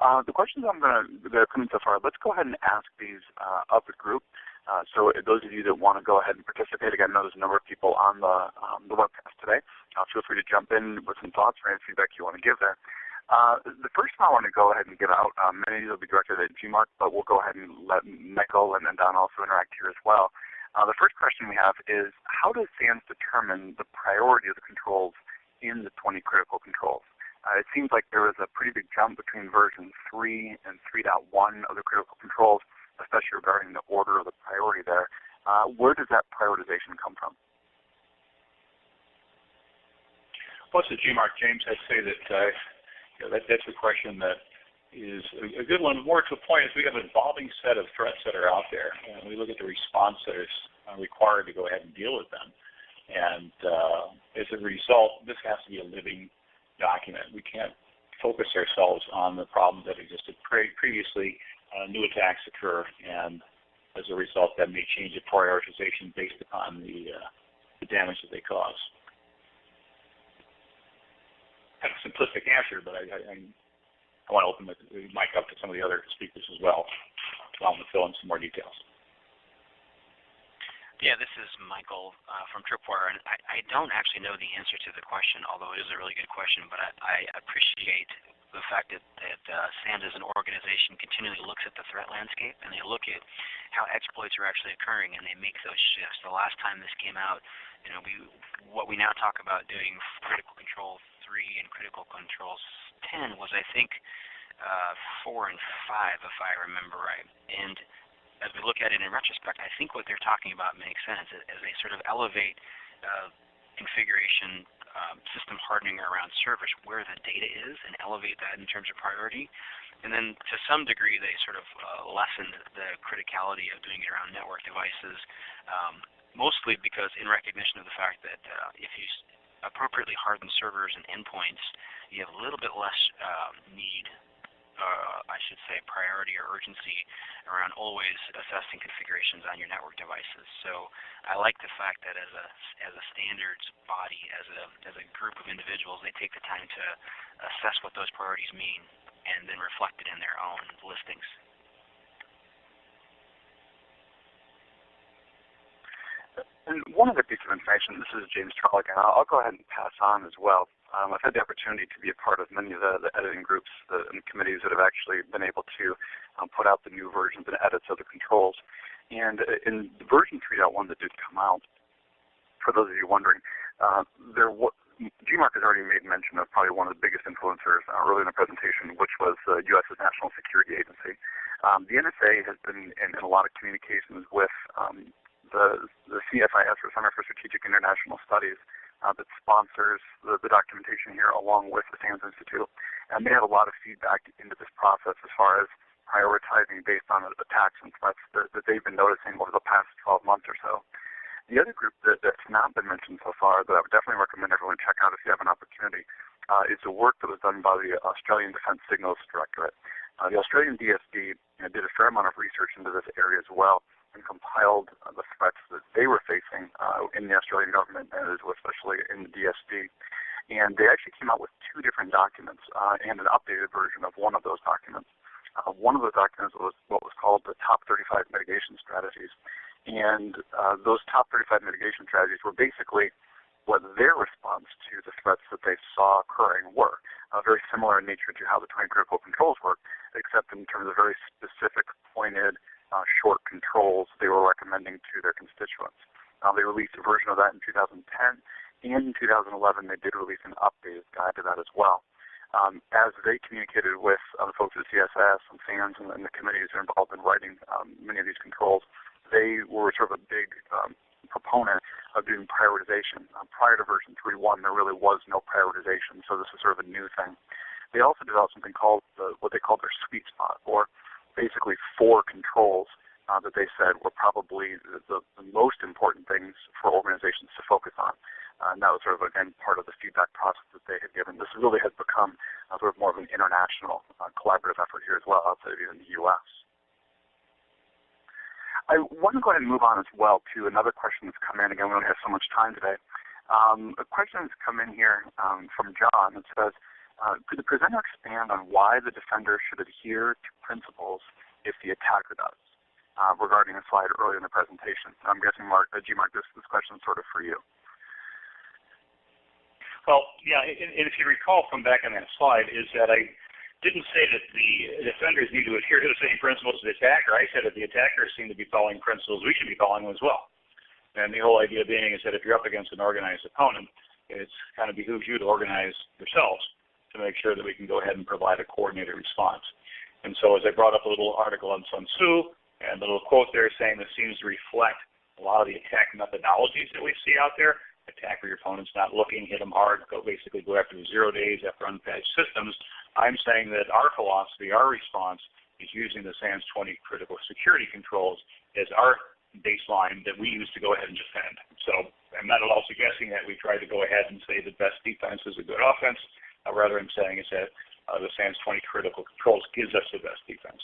Uh, the questions I'm going to, that are coming so far, let's go ahead and ask these uh, of the group. Uh, so those of you that want to go ahead and participate, again, I know there's a number of people on the, um, the webcast today. Uh, feel free to jump in with some thoughts or any feedback you want to give there. Uh, the first one I want to go ahead and get out, um, many of these will be directed at G. Mark, but we'll go ahead and let Michael and then Don also interact here as well. Uh, the first question we have is, how does SANS determine the priority of the controls in the 20 critical controls? Uh, it seems like there was a pretty big jump between version 3 and 3.1 of the critical controls especially regarding the order of the priority there. Uh, where does that prioritization come from? Well, it's a G. Mark, James. I'd say that, uh, you know, that that's a question that is a, a good one. More to the point is we have an evolving set of threats that are out there, and we look at the response that is uh, required to go ahead and deal with them. And uh, as a result, this has to be a living document. We can't focus ourselves on the problems that existed pre previously uh, new attacks occur, and as a result, that may change the prioritization based upon the, uh, the damage that they cause. Kind of simplistic answer, but I, I, I want to open the mic up to some of the other speakers as well them to fill in some more details. Yeah, this is Michael uh, from Tripwire, and I, I, don't actually know the answer to the question, although it is a really good question, but I, I appreciate the fact that, that uh, SANS as an organization continually looks at the threat landscape and they look at how exploits are actually occurring and they make those shifts. The last time this came out, you know, we what we now talk about doing critical control 3 and critical controls 10 was I think uh, 4 and 5 if I remember right. And as we look at it in retrospect, I think what they're talking about makes sense as they sort of elevate uh, configuration um, system hardening around servers where the data is and elevate that in terms of priority. And then to some degree, they sort of uh, lessen the criticality of doing it around network devices, um, mostly because in recognition of the fact that uh, if you appropriately harden servers and endpoints, you have a little bit less um, need uh, I should say, priority or urgency around always assessing configurations on your network devices. So I like the fact that as a as a standards body, as a as a group of individuals, they take the time to assess what those priorities mean and then reflect it in their own listings. And one other piece of information, this is James I'll, I'll go ahead and pass on as well. Um, I've had the opportunity to be a part of many of the, the editing groups the, and committees that have actually been able to um, put out the new versions and edits of the controls. And uh, in the version 3.1 that did come out, for those of you wondering, uh, there G. Mark has already made mention of probably one of the biggest influencers uh, early in the presentation, which was the U.S.'s National Security Agency. Um, the NSA has been in, in, a lot of communications with um, the, the CSIS, or Center for Strategic International Studies, uh, that sponsors the, the, documentation here along with the SANS Institute. And they have a lot of feedback into this process as far as prioritizing based on the attacks and threats that, that they've been noticing over the past 12 months or so. The other group that, that's not been mentioned so far that I would definitely recommend everyone check out if you have an opportunity uh, is the work that was done by the Australian Defence Signals Directorate. Uh, the Australian DSD you know, did a fair amount of research into this area as well and compiled the threats that they were facing uh, in the Australian government, and especially in the DSD. And they actually came out with two different documents uh, and an updated version of one of those documents. Uh, one of those documents was what was called the Top 35 Mitigation Strategies. And uh, those top 35 mitigation strategies were basically what their response to the threats that they saw occurring were. Uh, very similar in nature to how the 20 critical controls work, except in terms of very specific, pointed, uh, short controls they were recommending to their constituents. Uh, they released a version of that in 2010, and in 2011 they did release an updated guide to that as well. Um, as they communicated with uh, the folks at CSIS and SANS and, and, the committees that are involved in writing um, many of these controls, they were sort of a big um, proponent of doing prioritization. Uh, prior to version 3.1, there really was no prioritization, so this is sort of a new thing. They also developed something called the, what they called their sweet spot, or basically four controls uh, that they said were probably the, the, the, most important things for organizations to focus on. Uh, and that was sort of, again, part of the feedback process that they had given. This really has become uh, sort of more of an international uh, collaborative effort here as well, outside of even the U.S. I want to go ahead and move on as well to another question that's come in. Again, we only have so much time today. Um, a question that's come in here um, from John that says, could the presenter expand on why the defender should adhere to principles if the attacker does? Uh, regarding a slide earlier in the presentation. I'm guessing, Mark, uh, G. Mark, this, this question is sort of for you. Well, yeah, and, if you recall from back on that slide, is that I didn't say that the defenders need to adhere to the same principles as the attacker. I said that the attackers seem to be following principles, we should be following as well. And the whole idea being is that if you're up against an organized opponent, it's kind of behooves you to organize yourselves to make sure that we can go ahead and provide a coordinated response. And so as I brought up a little article on Sun Tzu, and the little quote there saying this seems to reflect a lot of the attack methodologies that we see out there. Attack where your opponent's not looking, hit them hard, go basically go after the zero days after unpatched systems. I'm saying that our philosophy, our response, is using the SANS 20 critical security controls as our baseline that we use to go ahead and defend. So I'm not at all suggesting that we try to go ahead and say the best defense is a good offense. Uh, rather, I'm saying is that uh, the SANS 20 critical controls gives us the best defense.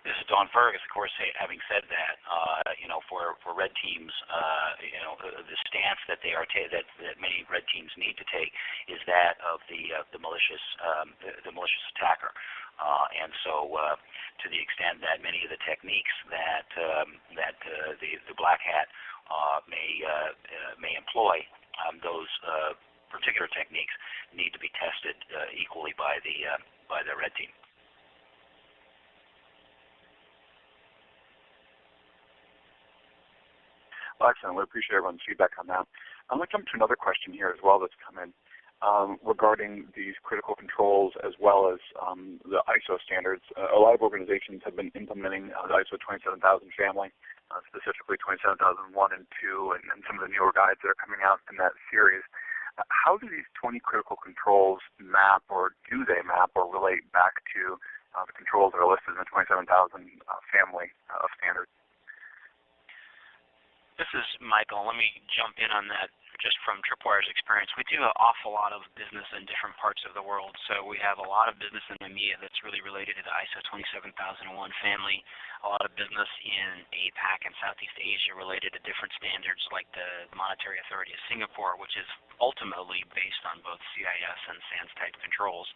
This is Don Fergus, of course. Having said that, uh, you know, for for red teams, uh, you know, the stance that they are that that many red teams need to take is that of the uh, the malicious um, the, the, malicious attacker. Uh, and so, uh, to the extent that many of the techniques that um, that uh, the the black hat may may employ um, those uh, particular techniques need to be tested uh, equally by the uh, by the red team. Well, excellent. We appreciate everyone's feedback on that. I'm going to jump to another question here as well that's come in um, regarding these critical controls as well as um, the ISO standards. Uh, a lot of organizations have been implementing uh, the ISO 27000 family uh, specifically 27001 and 2 and, and, some of the newer guides that are coming out in that series. Uh, how do these 20 critical controls map or do they map or relate back to uh, the controls that are listed in the 27000 uh, family of standards? This is Michael. Let me jump in on that just from Tripwire's experience, we do an awful lot of business in different parts of the world. So we have a lot of business in EMEA that's really related to the ISO 27001 family, a lot of business in APAC and Southeast Asia related to different standards like the Monetary Authority of Singapore, which is ultimately based on both CIS and SANS type controls.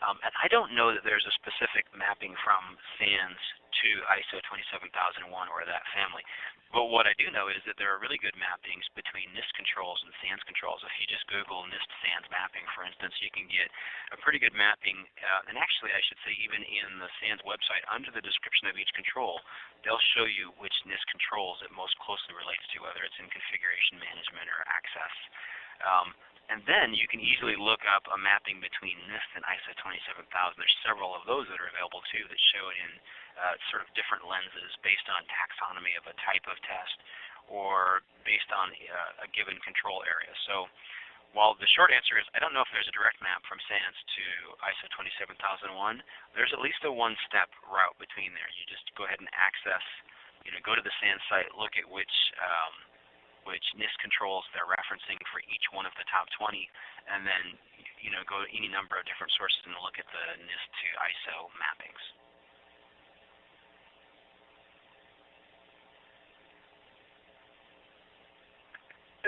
Um, and I don't know that there's a specific mapping from SANS to ISO 27001 or that family. But what I do know is that there are really good mappings between NIST controls and SANS controls. If you just Google NIST SANS mapping, for instance, you can get a pretty good mapping. Uh, and actually, I should say, even in the SANS website, under the description of each control, they'll show you which NIST controls it most closely relates to, whether it's in configuration management or access. Um, and then you can easily look up a mapping between NIST and ISO 27000. There's several of those that are available too that show it in uh, sort of different lenses based on taxonomy of a type of test or based on uh, a given control area. So while the short answer is I don't know if there's a direct map from SANS to ISO 27001, there's at least a one-step route between there. You just go ahead and access, you know, go to the SANS site, look at which um, which NIST controls they're referencing for each one of the top 20, and then you know go to any number of different sources and look at the NIST to ISO mappings.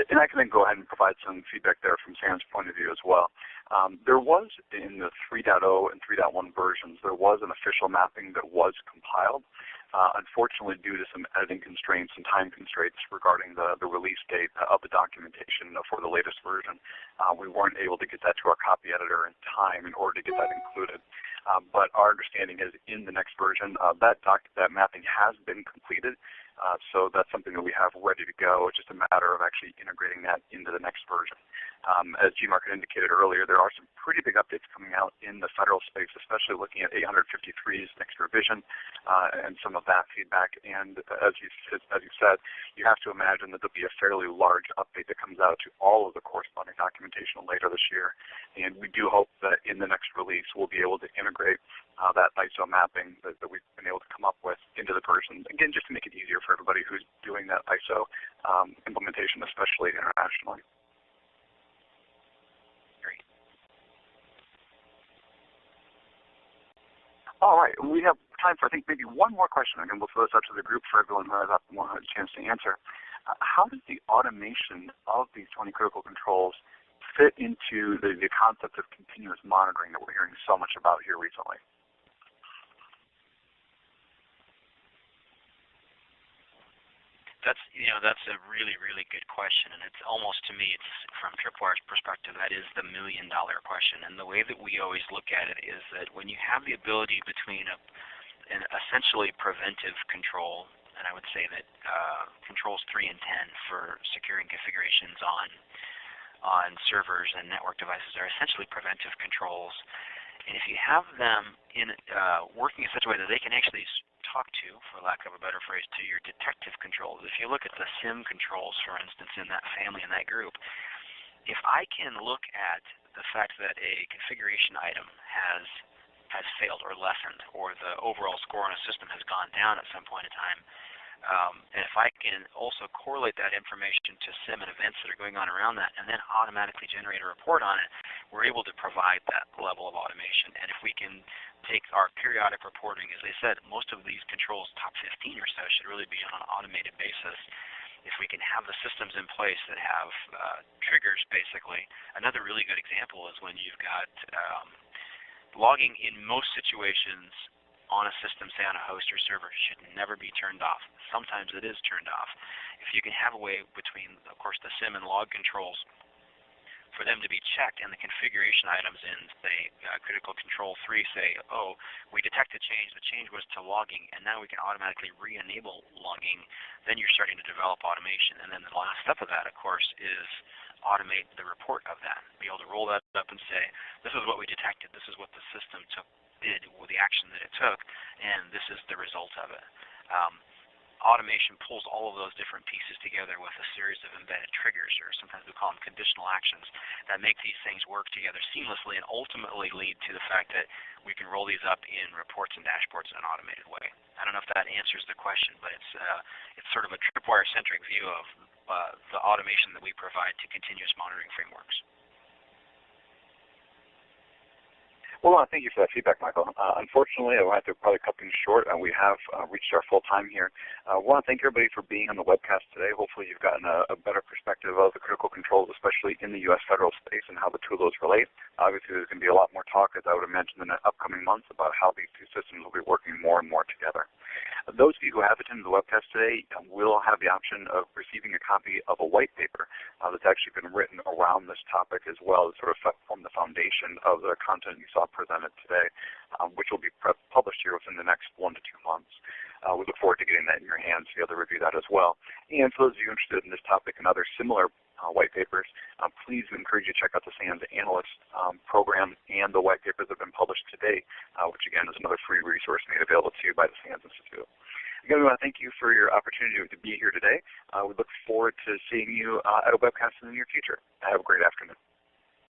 and I can then go ahead and provide some feedback there from SANS's point of view as well. Um, there was in the 3.0 and 3.1 versions, there was an official mapping that was compiled. Uh, unfortunately, due to some editing constraints and time constraints regarding the, the release date of the documentation for the latest version, uh, we weren't able to get that to our copy editor in time in order to get that included. Um, but our understanding is in the next version, uh, that, doc that mapping has been completed. Uh, so that's something that we have ready to go. It's just a matter of actually integrating that into the next version. Um, as G. Mark had indicated earlier, there are some pretty big updates coming out in the federal space, especially looking at 853's next revision uh, and some of that feedback. And as you, as you said, you have to imagine that there'll be a fairly large update that comes out to all of the corresponding documentation later this year. And we do hope that in the next release we'll be able to integrate uh, that ISO mapping that, that we've been able to come up with into the version. Again, just to make it easier for everybody who's doing that ISO um, implementation, especially internationally. Great. All right, we have time for I think maybe one more question, and we'll throw this out to the group for everyone who has a chance to answer. Uh, how does the automation of these 20 critical controls fit into the, the concept of continuous monitoring that we're hearing so much about here recently? That's you know that's a really really good question, and it's almost to me it's from Tripwire's perspective that is the million dollar question. And the way that we always look at it is that when you have the ability between a an essentially preventive control, and I would say that uh, controls three and ten for securing configurations on on servers and network devices are essentially preventive controls. And if you have them in uh, working in such a way that they can actually talk to, for lack of a better phrase, to your detective controls. If you look at the SIM controls, for instance, in that family, in that group, if I can look at the fact that a configuration item has has failed or lessened, or the overall score on a system has gone down at some point in time, um, and if I can also correlate that information to SIM and events that are going on around that, and then automatically generate a report on it, we're able to provide that level of automation. And if we can take our periodic reporting, as I said, most of these controls, top 15 or so, should really be on an automated basis. If we can have the systems in place that have uh, triggers, basically. Another really good example is when you've got um, logging in most situations on a system, say on a host or server, should never be turned off. Sometimes it is turned off. If you can have a way between, of course, the SIM and log controls for them to be checked and the configuration items in, say, uh, critical control 3 say, oh, we detect a change, the change was to logging, and now we can automatically re-enable logging, then you're starting to develop automation. And then the last step of that, of course, is automate the report of that. Be able to roll that up and say, this is what we detected, this is what the system took, did, with the action that it took, and this is the result of it. Um, automation pulls all of those different pieces together with a series of embedded triggers, or sometimes we call them conditional actions, that make these things work together seamlessly and ultimately lead to the fact that we can roll these up in reports and dashboards in an automated way. I don't know if that answers the question, but it's uh, it's sort of a tripwire-centric view of uh, the automation that we provide to continuous monitoring frameworks. Well, uh, thank you for that feedback, Michael. Uh, unfortunately, I have to probably cut things short. Uh, we have uh, reached our full time here. I uh, want to thank everybody for being on the webcast today. Hopefully, you've gotten a, a, better perspective of the critical controls, especially in the U.S. federal space and how the two of those relate. Obviously, there's going to be a lot more talk, as I would imagine, in the upcoming months about how these two systems will be working more and more together. Those of you who have attended the webcast today will have the option of receiving a copy of a white paper uh, that's actually been written around this topic as well to sort of form the foundation of the content you saw presented today, um, which will be published here within the next one to two months. Uh, we look forward to getting that in your hands to be able to review that as well. And for those of you interested in this topic and other similar uh, white papers, uh, please encourage you to check out the SANS Analyst um, program and the white papers that have been published today, uh, which again is another free resource made available to you by the SANS Institute. Again, we want to thank you for your opportunity to be here today. Uh, we look forward to seeing you uh, at a webcast in the near future. Have a great afternoon.